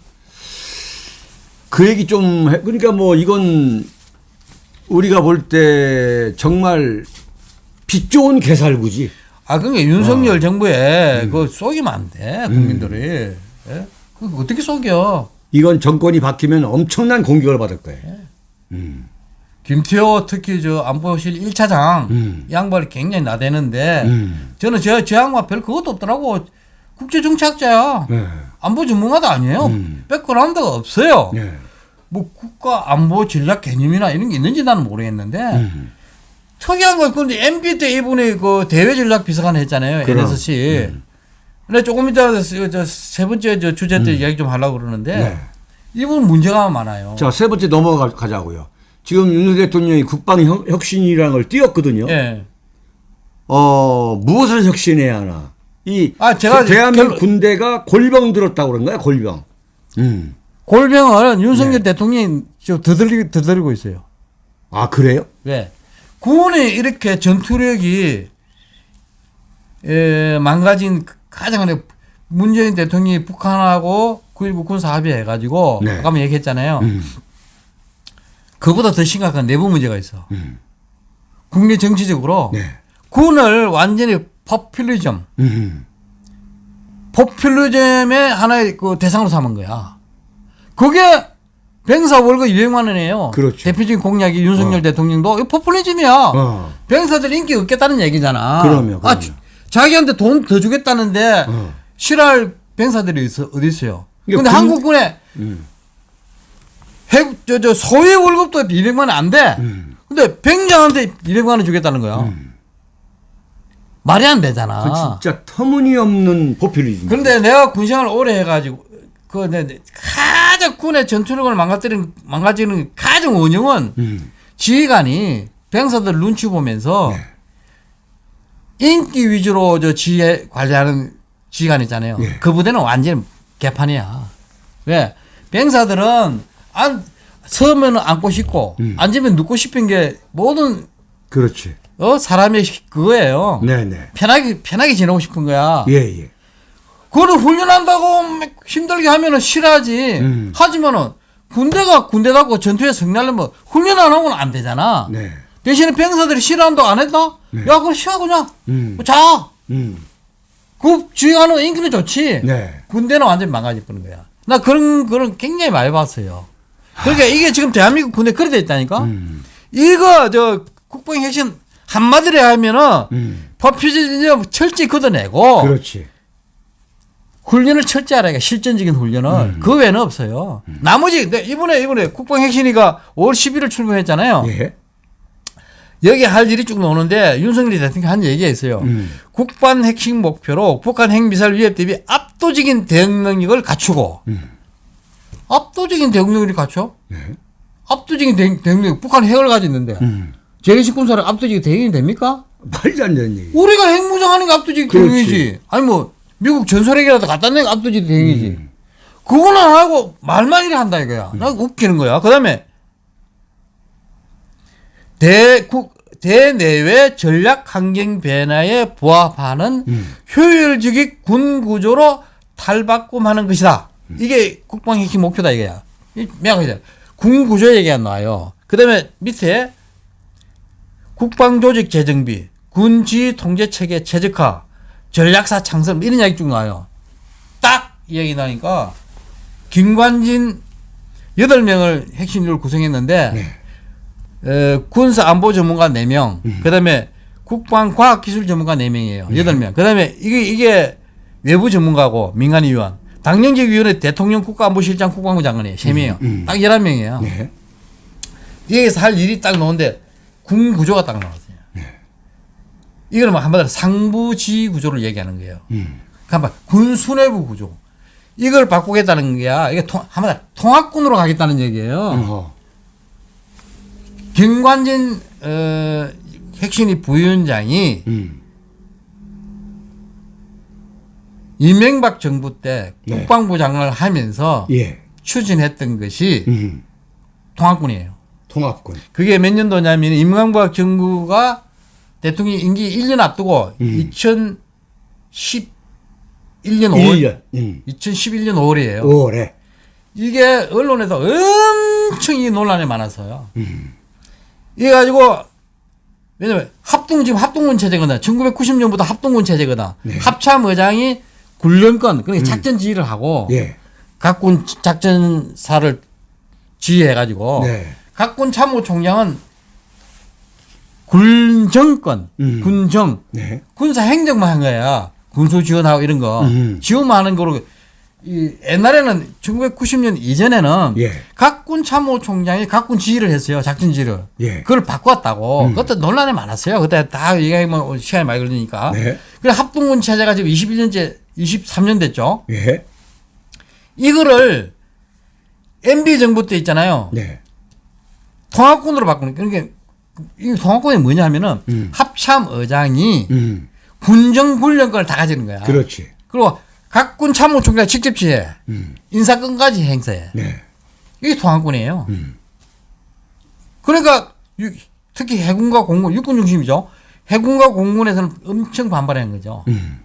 그 얘기 좀 해. 그러니까 뭐 이건 우리가 볼 때 정말 빛 좋은 개살구지. 아, 그러니까 윤석열 정부에 그 속이면 안 돼, 국민들이. 예? 그 어떻게 속여? 이건 정권이 바뀌면 엄청난 공격을 받을 거예요. 김태호 특히 저 안보실 1차장 음. 이 양반이 굉장히 나대는데 음. 저는 저, 저 양반 별 그것도 없더라고. 국제정치학자야. 네. 안보 전문가도 아니에요. 음. 백그라운드가 없어요. 네. 뭐 국가 안보 전략 개념이나 이런 게 있는지 나는 모르겠는데 음. 특이한 거 근데 MB 때 이분이 그 대외 전략 비서관 했잖아요. 그럼. 음. NSC. 근데 조금 이따 저세 번째 저 주제 때 이야기 좀 하려고 그러는데 음. 네. 이분 문제가 많아요. 자, 세 번째 넘어가자고요. 지금 윤석열 대통령이 국방 혁- 혁신이라는 걸 띄웠거든요. 예. 어, 무엇을 혁신해야 하나. 이 아, 제가 대- 대한민국 결론- 군대가 골병 들었다고 그런가요? 골병. 음. 골병은 윤석열 네. 대통령이 좀 더들리, 더들고 있어요. 아, 그래요? 왜? 군이 이렇게 전투력이 에, 망가진 가장 큰 문재인 대통령이 북한하고 9.19 군사 합의 해가지고 네. 아까 얘기했잖아요. 음. 그보다 더 심각한 내부 문제가 있어. 음. 국내 정치적으로 네. 군을 완전히 포퓰리즘, 음. 포퓰리즘의 하나의 그 대상으로 삼은 거야. 그게 병사 월급 200만 원이에요. 그렇죠. 대표적인 공약이 윤석열 어. 대통령도 이거 포퓰리즘이야. 어. 병사들 인기 없겠다는 얘기잖아. 그럼요, 그럼요. 아, 주- 자기한테 돈 더 주겠다는데 어. 싫어할 병사들이 있어 어디 있어요? 근데 군- 한국군에 음. 해 저 저 소위 월급도 200만 원 안 돼. 음. 근데 병장한테 200만 원 주겠다는 거야. 말이 안 되잖아. 그 진짜 터무니없는 포퓰리즘. 그런데 내가 군생활 오래 해가지고 그 내, 내 가장 군의 전투력을 망가뜨리는 망가지는 가장 원흉은 음. 지휘관이 병사들 눈치 보면서 네. 인기 위주로 저 지휘 관리하는 지휘관 있잖아요. 예. 그 부대는 완전 개판이야. 왜? 병사들은 안 서면 앉고 싶고 음. 앉으면 눕고 싶은 게 모든 그렇지. 어 사람의 그거예요. 네네. 편하게 편하게 지내고 싶은 거야. 예, 예. 그거를 훈련한다고 막 힘들게 하면은 싫어하지. 음. 하지만은 군대가 군대답고 전투에 승리하려면 훈련 안 하고는 안 되잖아. 네. 대신에 병사들이 싫어한다고 안 했다? 야, 그럼 쉬어 그냥. 음. 자. 음. 그 주의하는 인기는 좋지. 네. 군대는 완전 히 망가질 뻔는 거야. 나 그런 그런 굉장히 많이 봤어요. 그러니까 이게 지금 대한민국 군대 그래 돼 있다니까. 음. 이거 저 국방 핵심 한마디로 하면은 음. 법규제는 철저히 걷어내고 그렇지. 훈련을 철저히 하라니까 실전적인 훈련을 음. 그 외에는 없어요. 나머지 네, 이번에 이번에 국방 핵심이가 5월 11일 출근했잖아요. 예. 여기 할 일이 쭉 나오는데 윤석열 대통령이 한 얘기가 있어요. 음. 국방 핵심 목표로 북한 핵미사일 위협 대비 압도적인 대응 능력을 갖추고 음. 압도적인 대응 능력을 갖춰? 네. 압도적인 대응, 대응 능력 북한 핵을 가지고 있는데 음. 재래식 군사를 압도적인 대응이 됩니까? 말도 안 되는 얘기. 우리가 핵무장하는 게 압도적인. 대응이지. 아니 뭐 미국 전설핵이라도 갖다 내는 게 압도적인 대응이지. 음. 그거는 안 하고 말만 이래 한다 이거야. 나 웃기는 거야. 그 다음에 대국 대내외 전략 환경 변화에 부합하는 음. 효율적인 군 구조로 탈바꿈하는 것이다. 이게 국방 핵심 목표다 이거야. 이 명확하게 군 구조 얘기가 나와요. 그 다음에 밑에 국방 조직 재정비, 군지 통제 체계 최적화, 전략사 창설 이런 이야기 쭉 나와요. 딱이 얘기 나니까 김관진 8명을 핵심으로 구성했는데 네. 어, 군사 안보 전문가 4명, 음. 그다음에 국방 과학 기술 전문가 4명이에요. 네. 8명. 그다음에 이게 이게 외부 전문가고 민간 위원, 당연직 위원회 대통령 국가안보실장 국방부 장관이에요. 3명이에요. 음. 딱 11명이에요. 네. 여기서 할 일이 딱 나오는데 군 구조가 딱 나왔어요. 이거는 뭐 한마디로 상부지 구조를 얘기하는 거예요. 음. 그러니까 군 수뇌부 구조. 이걸 바꾸겠다는 게야. 이게 통, 한마디로 통합군으로 가겠다는 얘기예요. 어허. 김관진 어, 핵심이 부위원장이 음. 이명박 정부 때 네. 국방부 장관을 하면서 예. 추진했던 것이 음. 통합군이에요. 통합군. 그게 몇 년도냐면 임명박 정부가 대통령 임기 1년 앞두고 음. 2011년 5월 1년. 음. 2011년 5월이에요. 5월에. 이게 언론에서 엄청 이 논란이 많았어요. 음. 이래 가지고 왜냐면 합동 지금 합동군 체제거든. 1990년부터 합동군 체제거든. 네. 합참 의장이 군령권 그러니까 작전 지휘를 하고 예. 각군 작전사를 지휘해 가지고 네. 각군 참모총장은 군정권, 음. 군정, 네. 군사 행정만 한 거야. 군수 지원하고 이런 거. 음. 지원만 하는 거로. 이 옛날에는 1990년 이전에는 예. 각군 참모총장이 각군 지휘를 했어요. 작전 지휘를. 예. 그걸 바꿨다고. 음. 그것도 논란이 많았어요. 그때 다 얘기하면 시간이 많이 걸리니까. 네. 그래 합동군 체제가 지금 21년째 23년 됐죠. 예. 이거를 MB 정부 때 있잖아요. 네. 통합군으로 바꾸는 그러니까 이 통합군이 뭐냐 하면은 음. 합참 의장이 음. 군정 군령권을 다 가지는 거야. 그렇지. 그리고 각 군 참모총장 직접 지휘해. 음. 인사권까지 행사해. 네. 이게 통합군이에요. 음. 그러니까 유- 특히 해군과 공군, 육군 중심이죠. 해군과 공군에서는 엄청 반발하는 거죠. 음.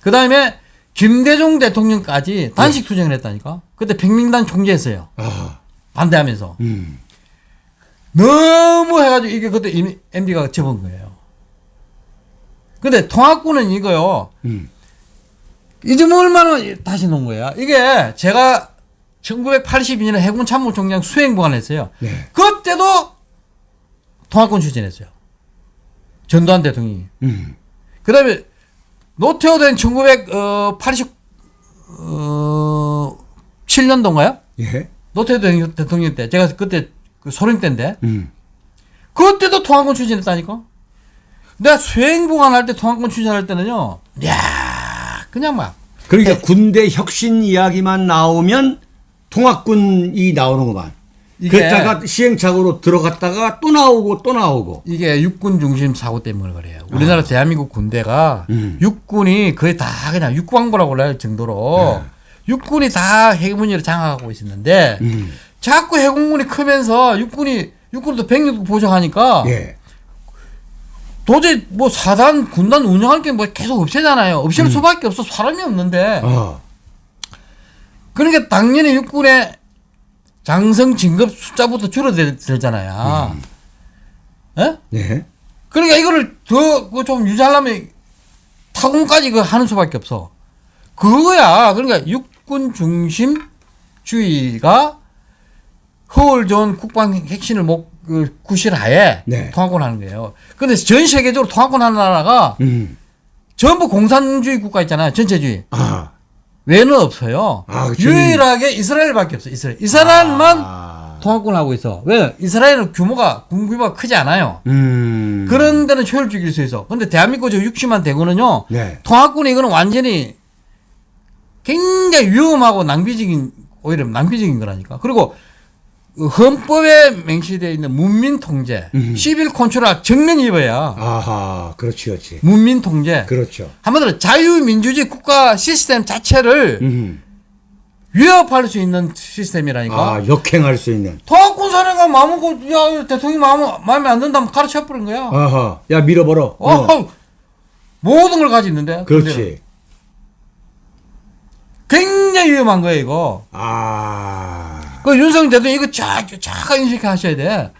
그 다음에 김대중 대통령까지 단식 투쟁을 했다니까. 그때 백민단 총재였어요. 아. 반대하면서. 음. 너무 해가지고 이게 그때 MB가 접은 거예요. 근데 통합군은 이거요. 음. 잊어먹을 만한 다시 놓은 거야. 이게 제가 1982년에 해군 참모총장 수행보관 했어요. 네. 그때도 통합권 추진했어요. 전두환 대통령이. 음. 그 다음에 노태우 된 1980, 어, 7년도인가요? 예. 노태우 대- 대통령 때. 제가 그때 그 소련 때인데. 음. 그때도 통합권 추진했다니까? 내가 수행보관 할때 통합권 추진할 때는요, 야 그냥 막, 그러니까 군대 혁신 이야기만 나오면 통합군이 나오는구만. 그랬다가 시행착오로 들어갔다가 또 나오고 또 나오고. 이게 육군 중심 사고 때문에 그래요. 우리나라 대한민국 군대가 음. 육군이 거의 다 그냥 육광부라고 할 정도로 육군이 다 해군을 장악하고 있었는데 음. 자꾸 해군군이 크면서 육군이 육군도 병력 보정하니까 예. 도저히 뭐 사단 군단 운영할 게 뭐 계속 없애잖아요. 없앨 수밖에 없어 사람이 없는데 어. 그러니까 당연히 육군의 장성 진급 숫자부터 줄어들잖아요. 예? 네. 그러니까 이거를 더 좀 유지하려면 타군까지 그 하는 수밖에 없어. 그거야. 그러니까 육군 중심주의가 허울 좋은 국방 핵심을 목, 그 구실하에 네. 통합권 하는 거예요. 근데 전 세계적으로 통합권 하는 나라가 음. 전부 공산주의 국가 있잖아요. 전체주의. 아. 외는 없어요. 아, 그치. 유일하게 이스라엘밖에 없어. 이스라엘. 이스라엘만 아. 통합권 하고 있어. 왜? 이스라엘은 규모가 군 규모가 크지 않아요. 음. 그런 데는 효율적일 수 있어. 근데 대한민국 저 60만 대군은요. 네. 통합군이 이거는 완전히 굉장히 위험하고 낭비적인 오히려 낭비적인 거라니까. 그리고 그 헌법에 맹시되어 있는 문민 통제, 음. 시빌 컨트롤 정면 입어야 아하. 그렇지, 그렇지. 문민 통제. 그렇죠. 한마디로 자유민주주의 국가 시스템 자체를 음. 위협할 수 있는 시스템이라니까. 아, 역행할 수 있는. 통합군 사령가 마음고 야 대통령 마음 마음에 안 든다면 가르쳐 버린 거야. 아하. 야, 밀어버려. 어, 어. 모든 걸 가지고 있는데. 그렇지. 굉장히 위험한 거예요, 이거. 아. 그 윤석열 대통령 이거 자, 자 인식하셔야 돼.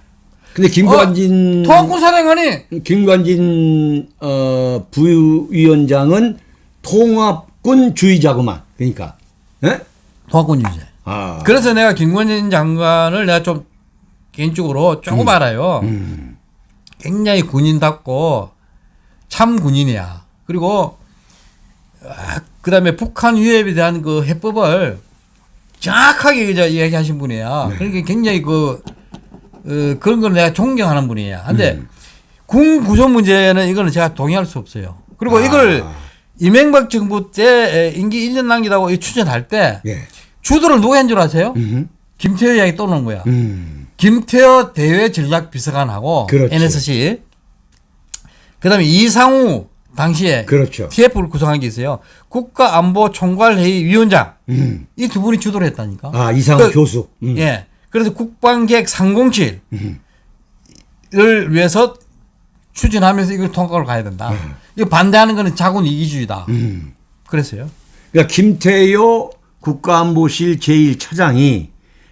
근데 김관진 통합군 사령관이 김관진 어, 부위원장은 통합군 주의자구만. 그러니까. 예? 통합군 유죄. 아. 그래서 내가 김관진 장관을 내가 좀 개인적으로 조금 알아요. 음. 굉장히 군인답고 참 군인이야. 그리고 아, 그다음에 북한 위협에 대한 그 해법을 정확하게 이제 이야기하신 분이야. 그러니까 굉장히 그 어, 그런 걸 내가 존경하는 분이야. 근데 군 구조 문제는 이거는 제가 동의할 수 없어요. 그리고 아. 이걸 이명박 정부 때 임기 1년 남기다고 추진할 때 예. 주도를 누가 한 줄 아세요? 음. 김태호 이야기 또 나온 거야. 음. 김태호 대외 전략 비서관하고 그렇지. NSC 그다음에 이상우 당시에 그렇죠. TF를 구성한 게 있어요. 국가안보총괄회의 위원장 음. 이 두 분이 주도를 했다니까. 아, 이상호 그- 교수. 음. 예. 그래서 국방계획 307을 음. 위해서 추진하면서 이걸 통과를 가야 된다. 이거 반대하는 거는 자군 이기주의다. 음. 그랬어요. 그러니까 김태효 국가안보실 제1차장이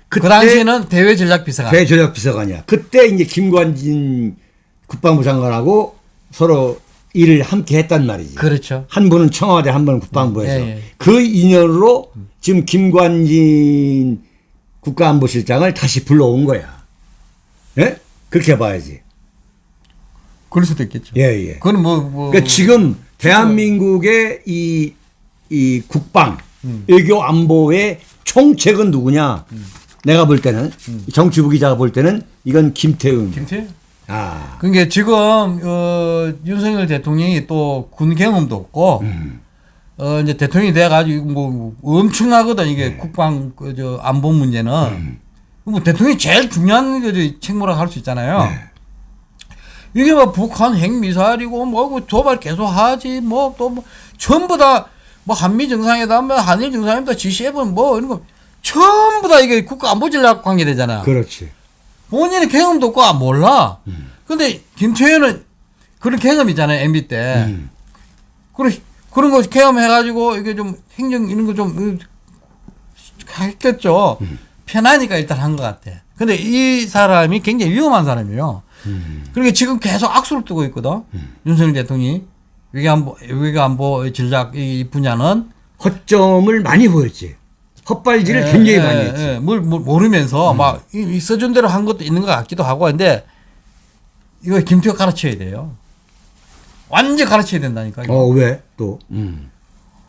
그때 그 당시에는 대외 전략 비서관. 대전략 비서관이야. 그때 이제 김관진 국방부 장관하고 서로 일을 함께 했단 말이지. 그렇죠. 한 분은 청와대, 한 분은 국방부에서. 예, 예. 그 인연으로 지금 김관진 국가안보실장을 다시 불러온 거야. 예? 그렇게 봐야지. 그럴 수도 있겠죠. 예, 예. 그건 뭐, 뭐 그러니까 지금 대한민국의 이, 이 국방, 음. 외교 안보의 총책은 누구냐? 내가 볼 때는, 정치부 기자가 볼 때는 이건 김태웅. 김태호? 아, 그러니까 지금 어, 윤석열 대통령이 또 군 경험도 없고 음. 어 이제 대통령이 돼가지고 뭐 엄청나거든 이게 국방 그저 안보 문제는 음. 뭐 대통령이 제일 중요한 그 책무라고 할수 있잖아요. 네. 이게 뭐 북한 핵 미사일이고 뭐 도발 계속 하지 뭐또뭐 전부 다 뭐 한미 정상회담, 뭐 한일 정상회담, G7 뭐 이런 거 전부 다 이게 국가 안보 전략 관계 되잖아. 그렇지. 본인은 경험도 없고 아, 몰라. 근데 김태현은 그런 경험 있잖아요, MB 때. 음. 그런, 그런 거 경험해가지고 이게 좀 행정 이런 거 좀 했겠죠. 편하니까 일단 한 것 같아. 근데 이 사람이 굉장히 위험한 사람이에요. 그러니까 지금 계속 악수를 뜨고 있거든. 윤석열 대통령이. 외교안보, 외교안보 전략 이 분야는 허점을 많이 보였지. 헛발질을 예, 굉장히 예, 많이 했지. 예, 뭘, 뭘 모르면서 막 이, 이 써준 대로 한 것도 있는 것 같기도 하고 근데 이거 김태호 가르쳐야 돼요. 완전 가르쳐야 된다니까. 이거. 어, 왜? 또. 음.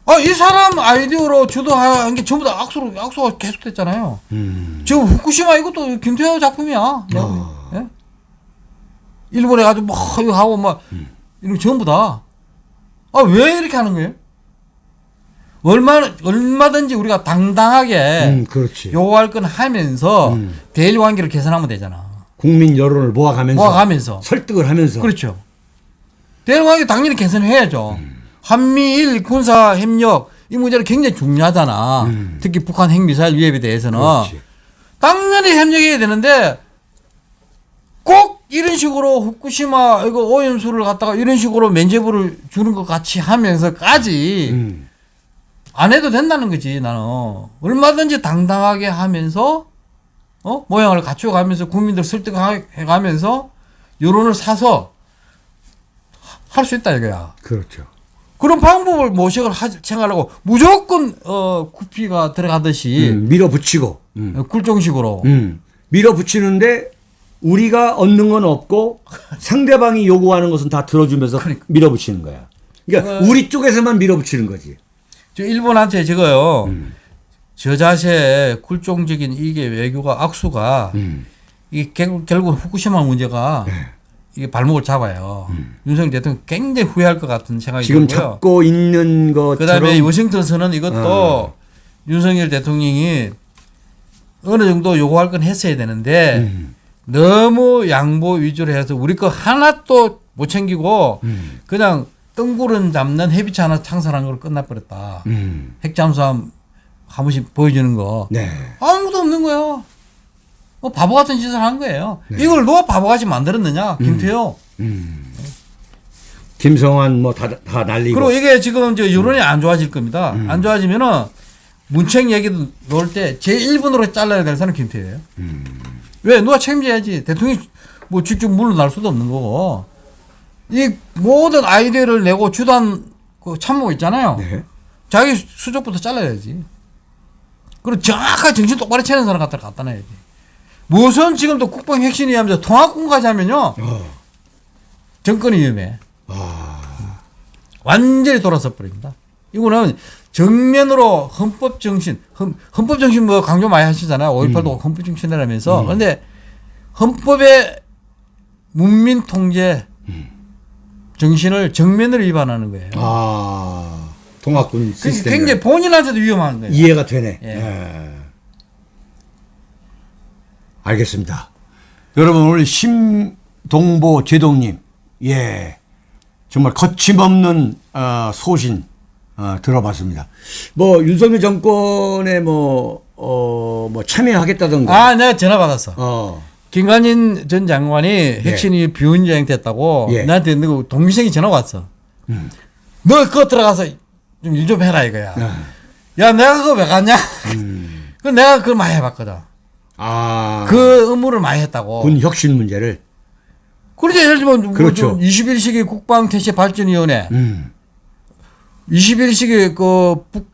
아, 이 사람 아이디어로 주도한 게 전부 다 악수로, 악수가 계속됐잖아요. 음. 지금 후쿠시마 이것도 김태호 작품이야. 보기엔. 예? 일본에 가지고 막 이거 하고 막 이런 거 전부 다. 아, 왜 이렇게 하는 거예요? 얼마, 얼마든지 우리가 당당하게 음, 그렇지. 요구할 건 하면서 음. 대일 관계를 개선하면 되잖아. 국민 여론을 모아가면서. 모아가면서. 설득을 하면서. 그렇죠. 대일 관계 당연히 개선해야죠. 한미일 군사 협력 이 문제는 굉장히 중요하잖아. 음. 특히 북한 핵미사일 위협에 대해서는 그렇지. 당연히 협력해야 되는데 꼭 이런 식으로 후쿠시마 이거 오염수를 갖다가 이런 식으로 면제부를 주는 것 같이 하면서까지 음. 안 해도 된다는 거지 나는 얼마든지 당당하게 하면서 어 모양을 갖춰가면서 국민들 설득해가면서 여론을 사서 할 수 있다 이거야. 그렇죠. 그런 방법을 모색을 하, 생각하고 무조건 어 구피가 들어가듯이 음, 밀어붙이고. 음. 어, 굴종식으로 음. 밀어붙이는데 우리가 얻는 건 없고 상대방이 요구하는 것은 다 들어주면서 그러니까. 밀어붙이는 거야. 그러니까 어. 우리 쪽에서만 밀어붙이는 거지. 저 일본한테 저거요 음. 저 자세 굴종적인 이게 외교가 악수가 음. 이게 결국, 결국 후쿠시마 문제가 네. 이게 발목을 잡아요. 윤석열 대통령 굉장히 후회할 것 같은 생각이 음. 지금 들고요. 잡고 있는 것처럼 그다음에 워싱턴선은 이것도 어. 윤석열 대통령이 어느 정도 요구할 건 했어야 되는데 음. 너무 양보 위주로 해서 우리 거 하나도 못 챙기고 음. 그냥 뜬구름 잡는 해비차 하나 창설한 걸로 끝나버렸다. 음. 핵잠수함 한 번씩 보여주는 거 네. 아무도 없는 거예요. 뭐 바보 같은 짓을 한 거예요. 네. 이걸 누가 바보같이 만들었느냐? 김태호. 음. 김성환 뭐 다 다 날리고 그리고 이게 지금 저 여론이 안 좋아질 겁니다. 음. 안 좋아지면은 문책 얘기도 놓을 때 제 1분으로 잘라야 될 사람은 김태호예요. 음. 왜 누가 책임져야지. 대통령이 뭐 직접 물러날 수도 없는 거고. 이 모든 아이디어를 내고 주단 그 참모 있잖아요. 네. 자기 수족부터 잘라야지. 그리고 정확하게 정신 똑바로 차리는 사람 갖다 갖다 놔야지. 무슨 지금도 국방 핵심이 하면서 통합군까지 하면요. 어. 정권이 위험해. 아. 완전히 돌아서 버립니다. 이거는 정면으로 헌법 정신, 헌, 헌법 정신 뭐 강조 많이 하시잖아요. 5.18도 헌법 정신이라면서. 그런데 헌법의 문민 통제 정신을 정면으로 위반하는 거예요. 아. 통합군 그러니까 시스템 굉장히 본인한테도 위험한 거예요. 이해가 되네. 예. 예. 알겠습니다. 여러분 오늘 심동보 제동님, 예, 정말 거침없는 어, 소신 어, 들어봤습니다. 뭐 윤석열 정권에 뭐, 어, 뭐 참여하겠다던가. 아, 내가 전화 받았어. 어, 김관진 전 장관이 핵심이 비운여행 됐다고 예. 나한테 너 동기생이 전화 왔어. 음. 너 그거 들어가서 좀일좀 해라 이거야. 아, 야, 내가 그거 왜 갔냐? 음. <laughs> 그 내가 그걸 많이 해봤거든. 아, 그 의무를 많이 했다고. 군 혁신 문제를. 그렇죠. 예를 들면 그렇죠. 21세기 국방 태세 발전위원회, 음, 21세기 그 북,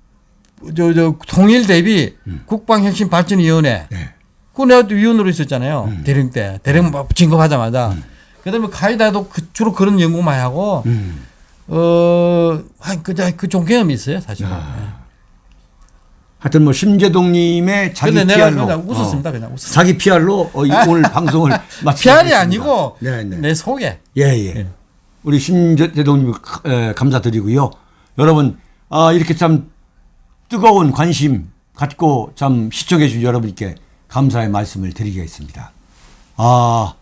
저, 저, 통일 대비 국방혁신 발전위원회. 네. 그거 내가 또 위원으로 있었잖아요. 대령 때. 대령 막 진급하자마자. 그 다음에 카이다도 그, 주로 그런 연구 많이 하고, 음. 어, 한, 그, 그좀 경험이 있어요, 사실. 아, 하여튼 뭐 심재동님의 자기 근데 내가 그냥 웃었습니다. 어, 그냥 웃었습니다. 자기 PR로 어, 이 오늘 <laughs> 방송을 마치겠습니다. 피알이 아니고, 네, 네. 내 속에. 예, 예. 우리 심재동님 에, 감사드리고요. 여러분, 아, 이렇게 참 뜨거운 관심 갖고 참 시청해 주신 여러분께 감사의 말씀을 드리겠습니다. 아,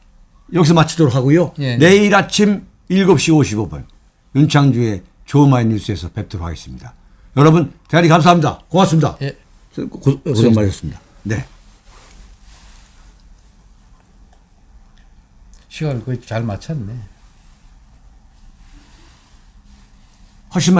여기서 마치도록 하고요. 예. 내일 아침 7시 55분 윤창주의 조마이 뉴스에서 뵙도록 하겠습니다. 여러분, 대단히 감사합니다. 고맙습니다. 예. 고, 고생 많으셨습니다. 네. 시간을 거의 잘 맞췄네. 훨씬